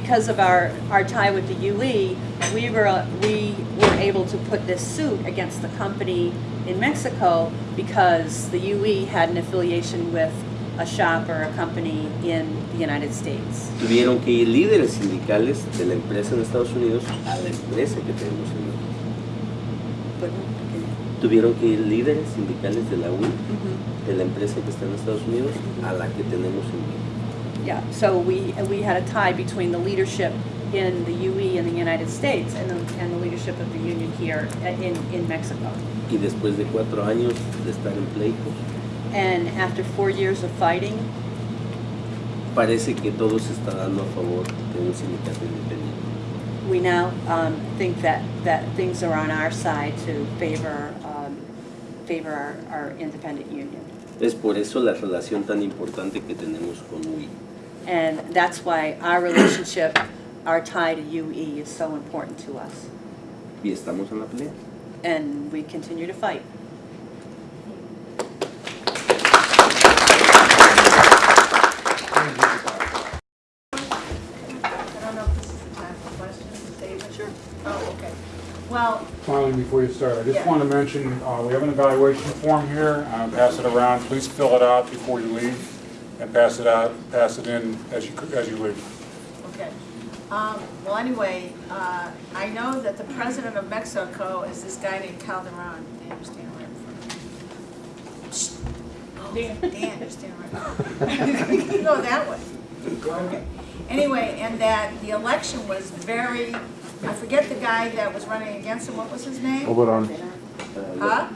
because of our, our tie with the UE, we were, we were able to put this suit against the company in Mexico because the UE had an affiliation with a shop or a company in the United States. Tuvieron que ir líderes sindicales de la empresa en Estados Unidos a la empresa que tenemos en México. Tuvieron que ir líderes sindicales de la Mhm. de la empresa que está en Estados Unidos, a la que tenemos en México. Yeah, so we, we had a tie between the leadership in the UE in the United States and the, and the leadership of the union here in, in Mexico. Y después de cuatro años de estar en pleitos, And after four years of fighting, parece que todo se está dando a favor de un sindicato independiente. we now um, think that, that things are on our side to favor, um, favor our, our independent union. Es por eso la relación tan importante que tenemos con UI. And that's why our relationship, our tie to UE is so important to us. Y estamos en la pelea. And we continue to fight. Well, before you start, I just Yeah. want to mention, uh, we have an evaluation form here. Uh, Pass it around. Please fill it out before you leave and pass it out, pass it in as you, as you leave. okay. Um, well, anyway, uh, I know that the president of Mexico is this guy named Calderon. Dan, you stand right in front of me. Dan. Dan, you stand right. You can go that way. Okay. Anyway, and that the election was very, I forget the guy that was running against him, what was his name? Oberon, Huh?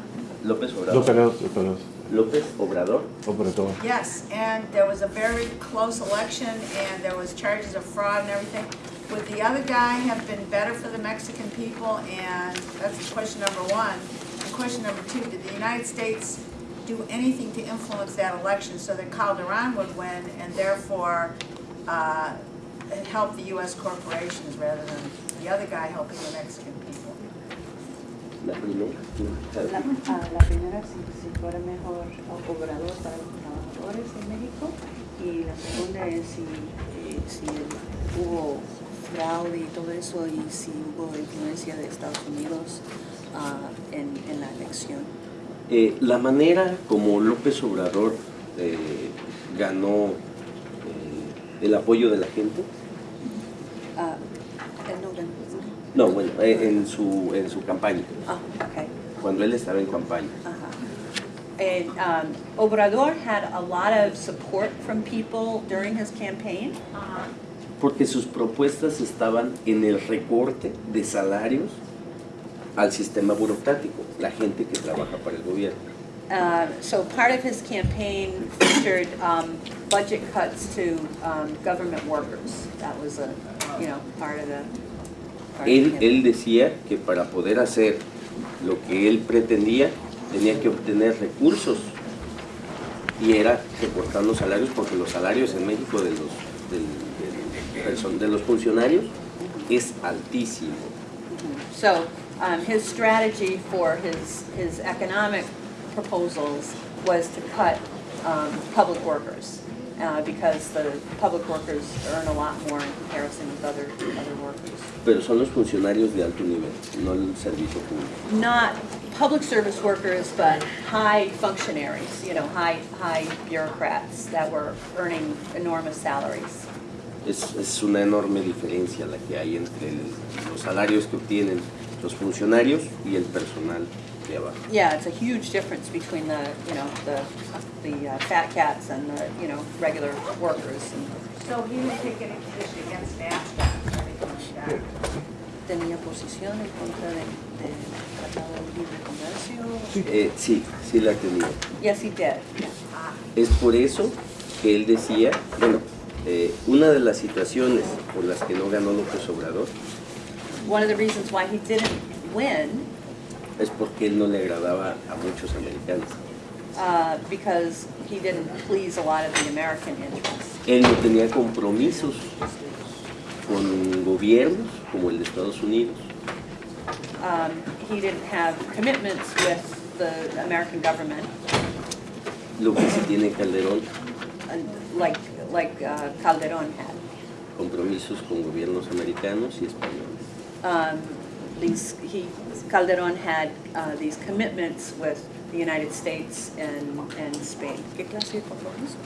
López Obrador. López, López, López Obrador. Obrador. Yes, and there was a very close election, and there was charges of fraud and everything. Would the other guy have been better for the Mexican people? And that's question number one. And question number two, did the United States do anything to influence that election so that Calderon would win and therefore uh, help the US corporations rather than the other guy helping the Mexican people? La primera. La, ah, la primera, si, si fuera mejor obrador para los trabajadores en México. Y la segunda es si, eh, si hubo fraude y todo eso y si hubo influencia de Estados Unidos ah, en, en la elección. Eh, la manera como López Obrador eh, ganó eh, el apoyo de la gente. Uh. No, bueno, eh, en, su, en su campaña, Ah, okay. cuando él estaba en campaña. And um, Obrador had a lot of support from people during his campaign. Porque sus propuestas estaban en el recorte de salarios al sistema burocrático, la gente que trabaja para el gobierno. Uh, So part of his campaign featured um, budget cuts to um, government workers. That was a, you know, part of the. Él, él decía que para poder hacer lo que él pretendía, tenía que obtener recursos y era recortando salarios porque los salarios en México de los, del person- de los funcionarios es altísimo. So um, his strategy for his, his economic proposals was to cut um, public workers. Uh, Because the public workers earn a lot more in comparison with other, other workers. Pero son los funcionarios de alto nivel, no el servicio público. not public service workers, but high functionaries, you know, high, high bureaucrats that were earning enormous salaries. Es, es una enorme diferencia la que hay entre el- los salarios que obtienen los funcionarios y el personal Yeah, it's a huge difference between the, you know, the, the uh, fat cats and the, you know, regular workers. And So he didn't take any position against NAFTA or anything like that? Tenía posición en contra de Tratado de Libre Comercio. Eh, sí, sí la tenía. Yes, he did. Es por eso que él decía, bueno, eh, una de las situaciones por las que no ganó López Obrador One of the reasons why he didn't win, es porque él no le agradaba a muchos americanos. uh, because he didn't please a lot of the American interests. Él no tenía compromisos con gobiernos como el de Estados Unidos. um, he didn't have commitments with the American government, Lo que sí tiene Calderón, like, like uh, Calderon had. compromisos con gobiernos americanos y españoles. Um, These, he, Calderon had uh, these commitments with the United States and, and Spain. ¿Qué clase de compromiso?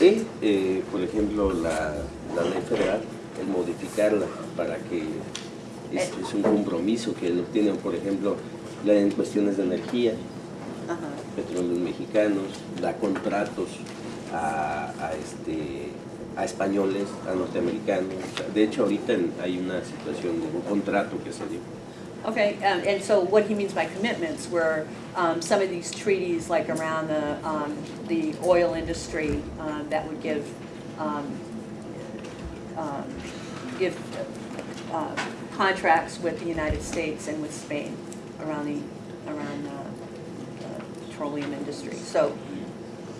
Y, eh, por ejemplo, la, la ley federal, el modificarla para que es, es un compromiso que lo tienen, por ejemplo, la, en cuestiones de energía, Ajá. petróleos mexicanos, da contratos a, a, este, a españoles, a norteamericanos. O sea, de hecho, ahorita hay una situación de un contrato que se dio. Okay, um, and so what he means by commitments were um, some of these treaties, like around the, um, the oil industry, um, that would give, um, um, give uh, contracts with the United States and with Spain around the, around the the petroleum industry. So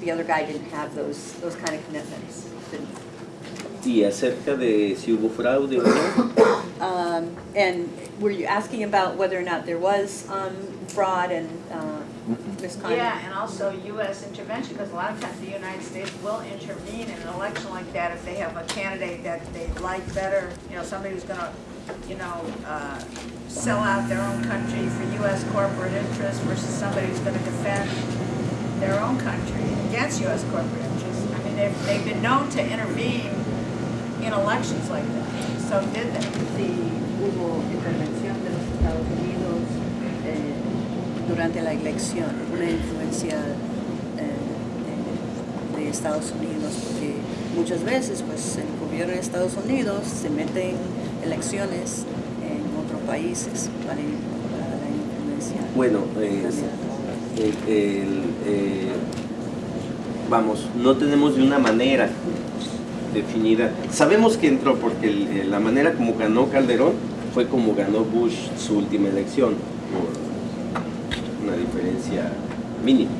the other guy didn't have those, those kind of commitments, didn't. Y acerca de si hubo fraude o no, Um, And were you asking about whether or not there was um, fraud and uh, misconduct? Yeah, and also US intervention, because a lot of times the United States will intervene in an election like that if they have a candidate that they like better, you know, somebody who's gonna, you know, uh, sell out their own country for US corporate interests versus somebody who's gonna defend their own country against US corporate interests. I mean, they've, they've been known to intervene in elections like that, so did they? Sí, hubo intervención de los Estados Unidos eh, Durante la elección, una influencia eh, de, Estados Unidos, porque muchas veces pues el gobierno de Estados Unidos se mete en elecciones en otros países para, para la influencia. bueno, eh, el- el, eh, vamos, no tenemos de una manera definida. Sabemos que entró porque el- eh, la manera como ganó Calderón fue como ganó Bush su última elección, por una diferencia mínima.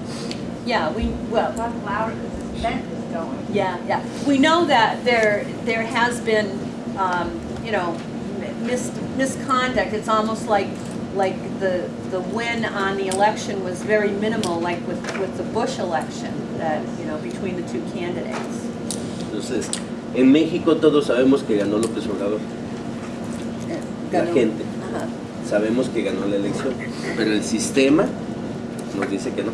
Yeah, we, well, Talk louder, because this vent is going. Yeah, yeah. We know that there, there has been, um, you know, mis- misconduct. It's almost like, like the, the win on the election was very minimal, like with, with the Bush election, that, you know, between the two candidates. Entonces, en México todos sabemos que ganó López Obrador, la gente. Sabemos que ganó la elección, pero el sistema nos dice que no.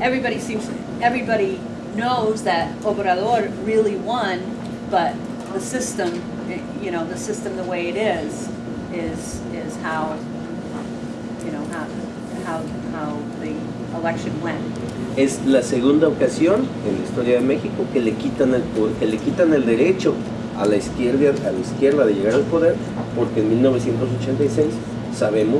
everybody seems, everybody knows that Obrador really won, but the system, you know, the system the way it is, is, is how, you know, how, how, how the election went. Es la segunda ocasión en la historia de México que le quitan el, que le quitan el derecho a la izquierda, a la izquierda de llegar al poder, porque en 1986 sabemos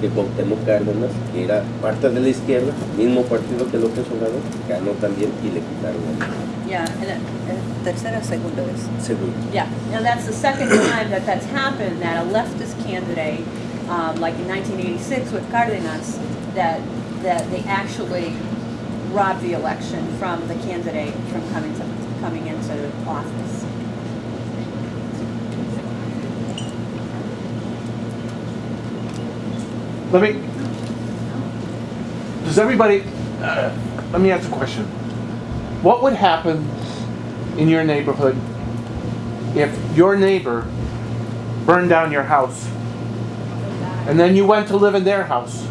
que Cuauhtémoc Cárdenas, que era parte de la izquierda, mismo partido que López Obrador, ganó también y le quitaron el Yeah, and, and tercera, segunda vez. segundo. Yeah, now that's the second time that that's happened, that a leftist candidate, um, like in 1986 with Cardenas, that, that they actually robbed the election from the candidate from coming to, coming into office. Let me, does everybody, uh, let me ask a question. What would happen in your neighborhood if your neighbor burned down your house and then you went to live in their house?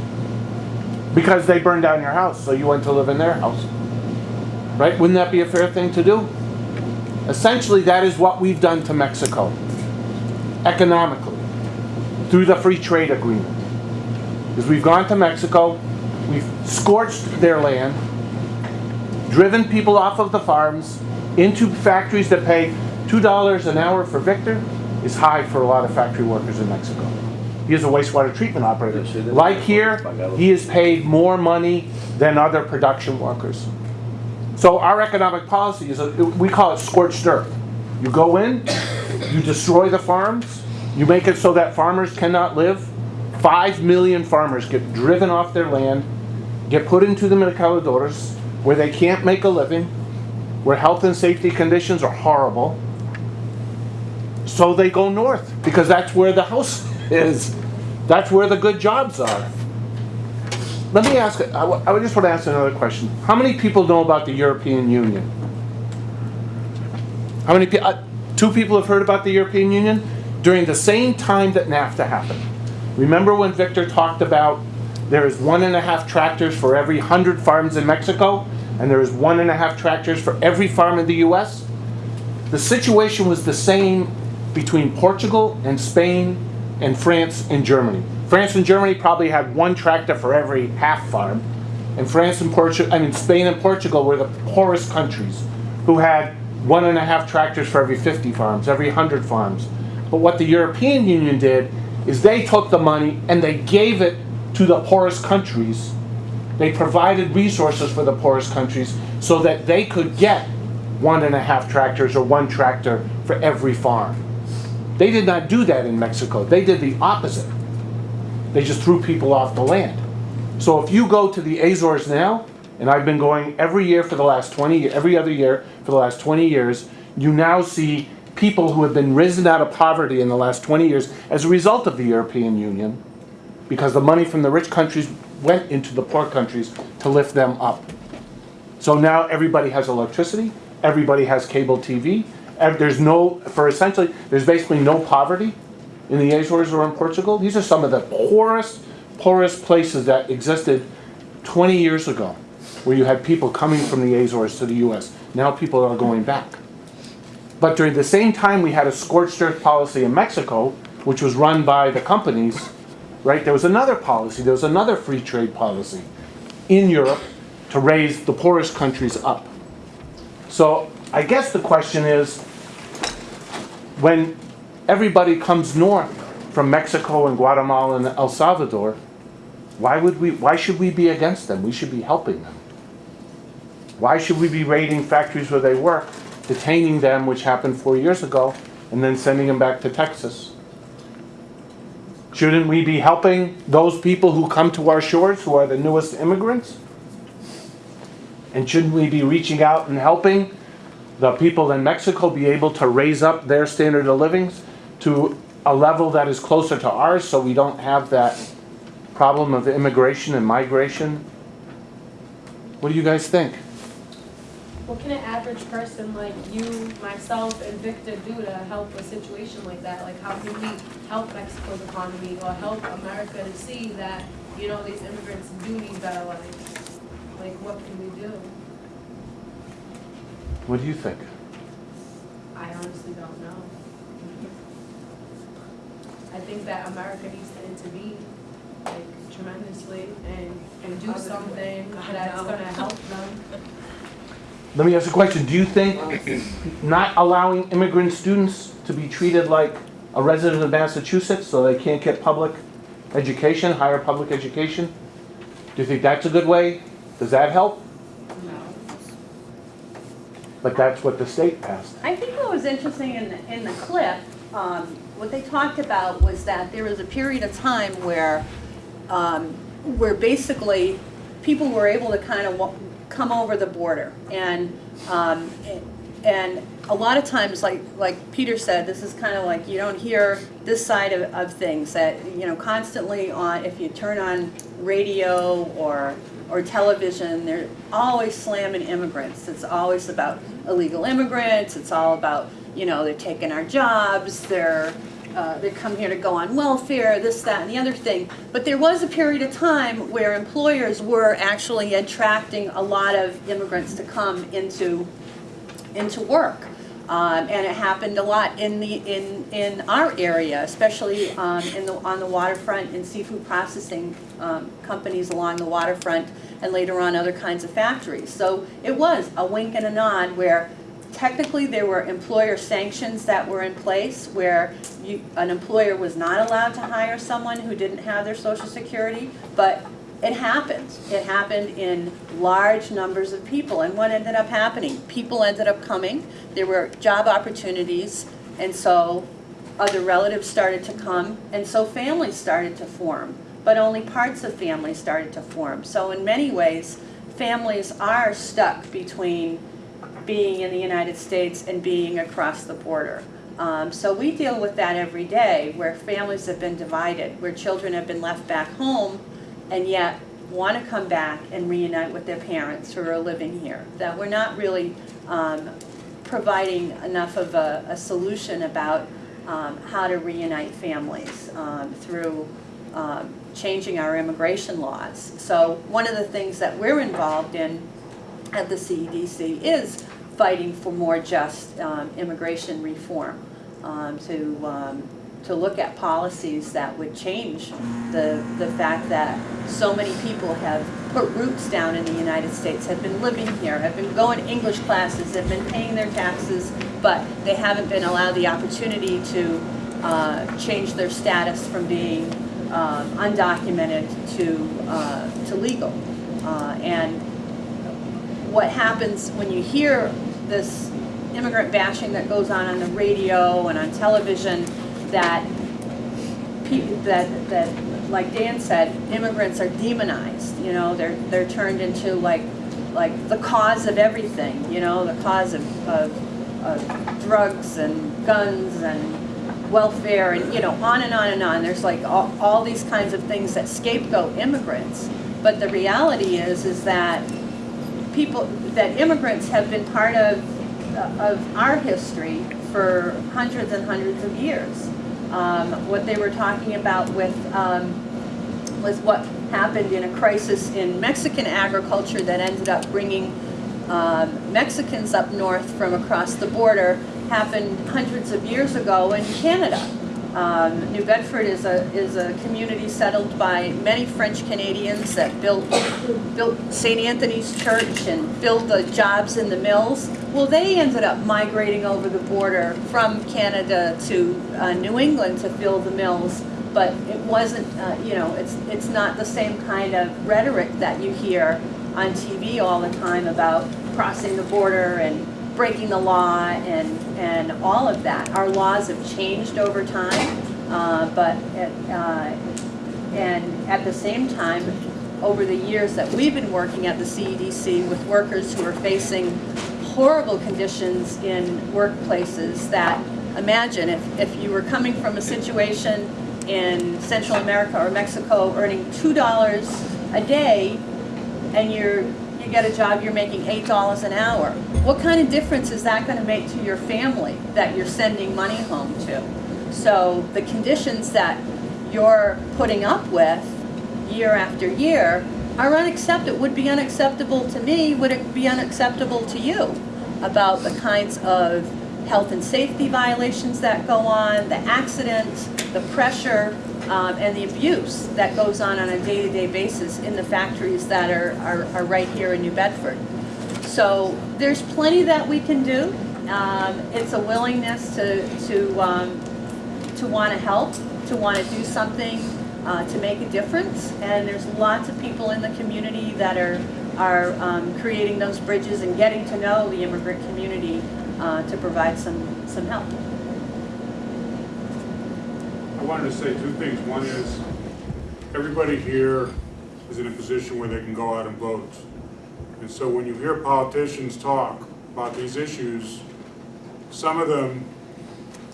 Because they burned down your house, so you went to live in their house. Right? Wouldn't that be a fair thing to do? Essentially, that is what we've done to Mexico economically through the free trade agreement is we've gone to Mexico, we've scorched their land, driven people off of the farms into factories that pay $2 an hour for Victor is high for a lot of factory workers in Mexico. He is a wastewater treatment operator. Like here, he is paid more money than other production workers. So our economic policy is, a, we call it scorched earth. You go in, you destroy the farms, you make it so that farmers cannot live. Five million farmers get driven off their land, get put into the mercaderos, where they can't make a living, where health and safety conditions are horrible. So they go north, because that's where the house is. That's where the good jobs are. Let me ask, I I just want to ask another question. How many people know about the European Union? How many, pe- uh, two people have heard about the European Union? During the same time that NAFTA happened. Remember when Victor talked about there is one and a half tractors for every hundred farms in Mexico? And there is one and a half tractors for every farm in the US? The situation was the same between Portugal and Spain and France and Germany. France and Germany probably had one tractor for every half farm. And France and Portugal, I mean, Spain and Portugal were the poorest countries who had one and a half tractors for every 50 farms, every 100 farms. But what the European Union did is they took the money and they gave it to the poorest countries. They provided resources for the poorest countries so that they could get one and a half tractors or one tractor for every farm. They did not do that in Mexico. They did the opposite. They just threw people off the land. So if you go to the Azores now, and I've been going every year for the last 20, ye- every other year for the last 20 years, you now see people who have been risen out of poverty in the last 20 years as a result of the European Union, because the money from the rich countries went into the poor countries to lift them up. So now everybody has electricity, everybody has cable TV, there's no, for essentially, there's basically no poverty in the Azores or in Portugal. These are some of the poorest, poorest places that existed 20 years ago, where you had people coming from the Azores to the US. Now people are going back. But during the same time, we had a scorched earth policy in Mexico, which was run by the companies, right? There was another policy, there was another free trade policy in Europe to raise the poorest countries up. So I guess the question is, when everybody comes north from Mexico and Guatemala and El Salvador, why would we, why should we be against them? We should be helping them. Why should we be raiding factories where they work, detaining them, which happened four years ago, and then sending them back to Texas? Shouldn't we be helping those people who come to our shores, who are the newest immigrants? And shouldn't we be reaching out and helping the people in Mexico be able to raise up their standard of living to a level that is closer to ours so we don't have that problem of immigration and migration? What do you guys think? What can an average person like you, myself, and Victor do to help a situation like that? Like, how can we help Mexico's economy or help America to see that, you know, these immigrants do need better lives? Like, what can we do? What do you think? I honestly don't know. I think that America needs to intervene, like tremendously, and, and do something that's gonna help them. Let me ask a question. Do you think not allowing immigrant students to be treated like a resident of Massachusetts so they can't get public education, higher public education? Do you think that's a good way? Does that help? But that's what the state passed. I think what was interesting in the, in the clip, um, what they talked about was that there was a period of time where, um, where basically people were able to kind of come over the border. And, um, and a lot of times, like, like Peter said, this is kind of like, you don't hear this side of, of things that, you know, constantly on, if you turn on radio or, or television, they're always slamming immigrants. It's always about illegal immigrants, it's all about, you know, they're taking our jobs, they're, uh, they come here to go on welfare, this, that, and the other thing. But there was a period of time where employers were actually attracting a lot of immigrants to come into, into work. Um, and it happened a lot in the, in, in our area, especially, um, in the, on the waterfront in seafood processing, um, companies along the waterfront and later on other kinds of factories. So it was a wink and a nod where technically there were employer sanctions that were in place where you, an employer was not allowed to hire someone who didn't have their social security, but it happened. It happened in large numbers of people. And what ended up happening? People ended up coming, there were job opportunities, and so other relatives started to come, and so families started to form. But only parts of families started to form. So in many ways, families are stuck between being in the United States and being across the border. Um, so we deal with that every day, where families have been divided, where children have been left back home and yet want to come back and reunite with their parents who are living here. That we're not really um, providing enough of a, a solution about um, how to reunite families um, through um, changing our immigration laws. So one of the things that we're involved in at the CEDC is fighting for more just um, immigration reform, um, to, to look at policies that would change the, the fact that so many people have put roots down in the United States, have been living here, have been going to English classes, have been paying their taxes, but they haven't been allowed the opportunity to uh, change their status from being um, undocumented to, uh, to legal. Uh, And what happens when you hear this immigrant bashing that goes on on the radio and on television, that that, that, like Dan said, immigrants are demonized, you know, they're, they're turned into like, like the cause of everything, you know, the cause of, of, of drugs and guns and welfare and, you know, on and on and on. There's like all, all these kinds of things that scapegoat immigrants. But the reality is, is that people, that immigrants have been part of, of our history for hundreds and hundreds of years. Um, what they were talking about with, um, was what happened in a crisis in Mexican agriculture that ended up bringing um, Mexicans up north from across the border happened hundreds of years ago in Canada. Um, New Bedford is a, is a community settled by many French Canadians that built, built St. Anthony's Church and built the jobs in the mills. Well, they ended up migrating over the border from Canada to uh, New England to fill the mills. But it wasn't, uh, you know, it's, it's not the same kind of rhetoric that you hear on TV all the time about crossing the border and breaking the law and, and all of that. Our laws have changed over time, uh, but, at, uh, and at the same time, over the years that we've been working at the CEDC with workers who are facing horrible conditions in workplaces that, imagine if, if you were coming from a situation in Central America or Mexico earning $2 a day and you're, you get a job, you're making $8 an hour. What kind of difference is that going to make to your family that you're sending money home to? So the conditions that you're putting up with year after year are unacceptable, would be unacceptable to me, would it be unacceptable to you? About the kinds of health and safety violations that go on, the accidents, the pressure, um, and the abuse that goes on on a day-to-day basis in the factories that are, are, are right here in New Bedford. So there's plenty that we can do. Um, it's a willingness to, to, um, to want to help, to want to do something uh, to make a difference. And there's lots of people in the community that are, are um, creating those bridges and getting to know the immigrant community uh, to provide some, some help. I wanted to say two things. One is, everybody here is in a position where they can go out and vote. And so when you hear politicians talk about these issues, some of them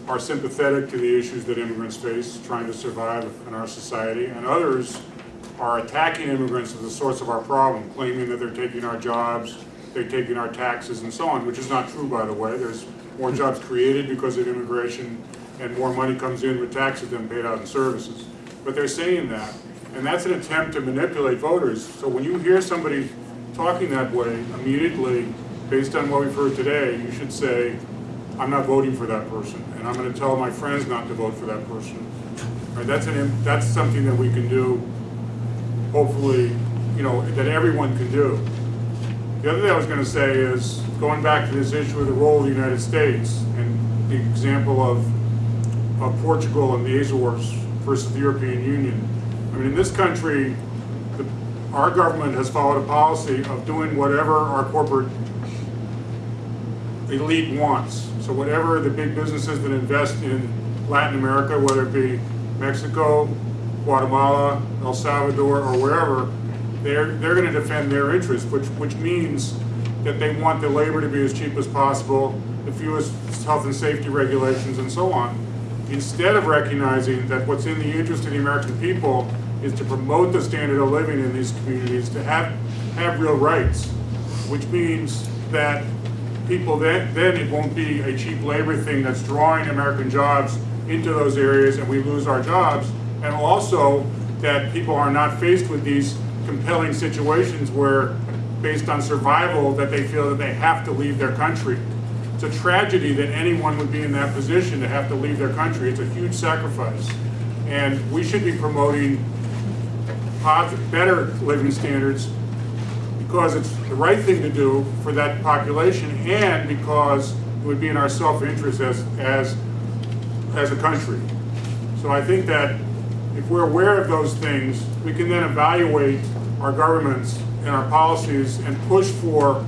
are sympathetic to the issues that immigrants face, trying to survive in our society, and others are attacking immigrants as the source of our problem, claiming that they're taking our jobs, they're taking our taxes and so on, which is not true, by the way. There's more jobs created because of immigration, and more money comes in with taxes than paid out in services. But they're saying that, and that's an attempt to manipulate voters. So when you hear somebody talking that way, immediately, based on what we've heard today, you should say, I'm not voting for that person, and I'm gonna tell my friends not to vote for that person. Right, that's an, that's something that we can do, hopefully, you know, that everyone can do. The other thing I was gonna say is, going back to this issue of the role of the United States, and the example of, of Portugal and the Azores versus the European Union. I mean, in this country, the, our government has followed a policy of doing whatever our corporate elite wants. So whatever the big businesses that invest in Latin America, whether it be Mexico, Guatemala, El Salvador, or wherever, they're, they're gonna defend their interests, which, which means that they want the labor to be as cheap as possible, the fewest health and safety regulations and so on, instead of recognizing that what's in the interest of the American people is to promote the standard of living in these communities, to have, have real rights, which means that people then, then it won't be a cheap labor thing that's drawing American jobs into those areas and we lose our jobs. And also that people are not faced with these compelling situations where, based on survival, that they feel that they have to leave their country. It's a tragedy that anyone would be in that position to have to leave their country. It's a huge sacrifice. And we should be promoting better living standards because it's the right thing to do for that population and because it would be in our self-interest as, as, as a country. So I think that if we're aware of those things, we can then evaluate our governments and our policies and push for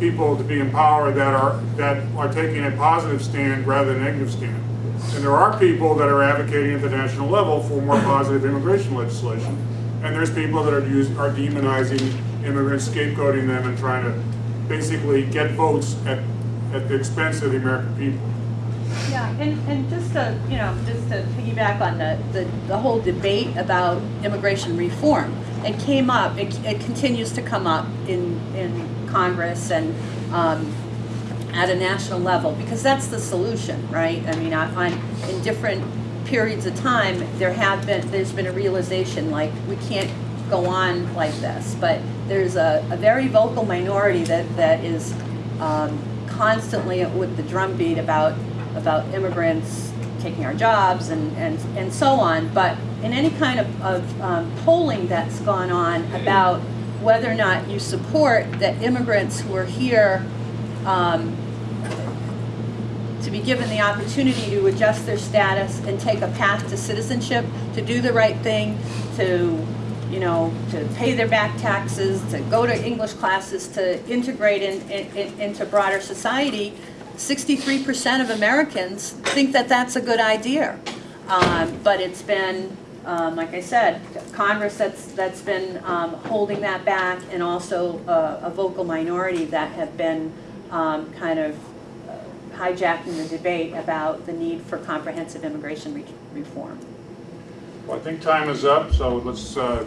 people to be in power that are, that are taking a positive stand rather than a negative stand. And there are people that are advocating at the national level for more positive immigration legislation. And there's people that are use, are demonizing immigrants, scapegoating them and trying to basically get votes at, at the expense of the American people. Yeah, and, and just to, you know, just to piggyback on the, the, the whole debate about immigration reform, it came up, it, it continues to come up in, in Congress and, um, at a national level, because that's the solution, right? I mean, I find in different periods of time, there have been, there's been a realization, like, we can't go on like this, but there's a, a very vocal minority that, that is, um, constantly with the drumbeat about about immigrants taking our jobs and, and, and so on. But in any kind of, of um, polling that's gone on about whether or not you support that immigrants who are here um, to be given the opportunity to adjust their status and take a path to citizenship, to do the right thing, to you know, to pay their back taxes, to go to English classes, to integrate in, in, in, into broader society, 63% of Americans think that that's a good idea. Um, but it's been, um, like I said, Congress that's, that's been um, holding that back and also a, a vocal minority that have been um, kind of uh, hijacking the debate about the need for comprehensive immigration re reform. Well, I think time is up, so let's uh,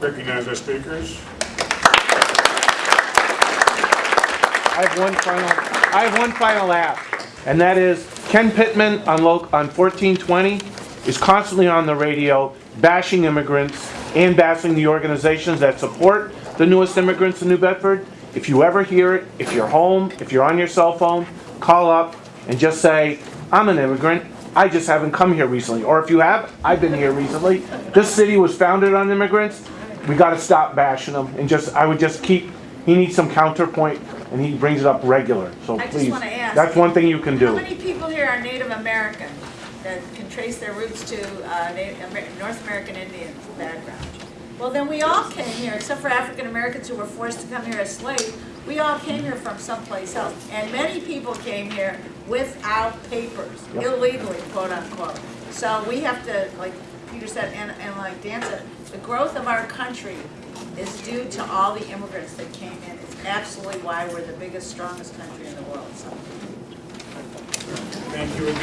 recognize our speakers. I have one final, I have one final ask, and that is Ken Pittman on, on 1420 is constantly on the radio bashing immigrants, and bashing the organizations that support the newest immigrants in New Bedford. If you ever hear it, if you're home, if you're on your cell phone, call up and just say, I'm an immigrant, I just haven't come here recently. Or if you have, I've been here recently. This city was founded on immigrants. We gotta stop bashing them and just, I would just keep, he needs some counterpoint and he brings it up regular, so I please. ask- That's one thing you can do. How many people here are Native American that can trace their roots to uh, Amer- North American Indian background? Well, then we all came here, except for African Americans who were forced to come here as slaves. We all came here from someplace else, and many people came here without papers, Yep. illegally, quote unquote. So we have to, like Peter said, and, and like Dan said, the growth of our country is due to all the immigrants that came in. It's absolutely why we're the biggest, strongest country in the world, so. Thank you again.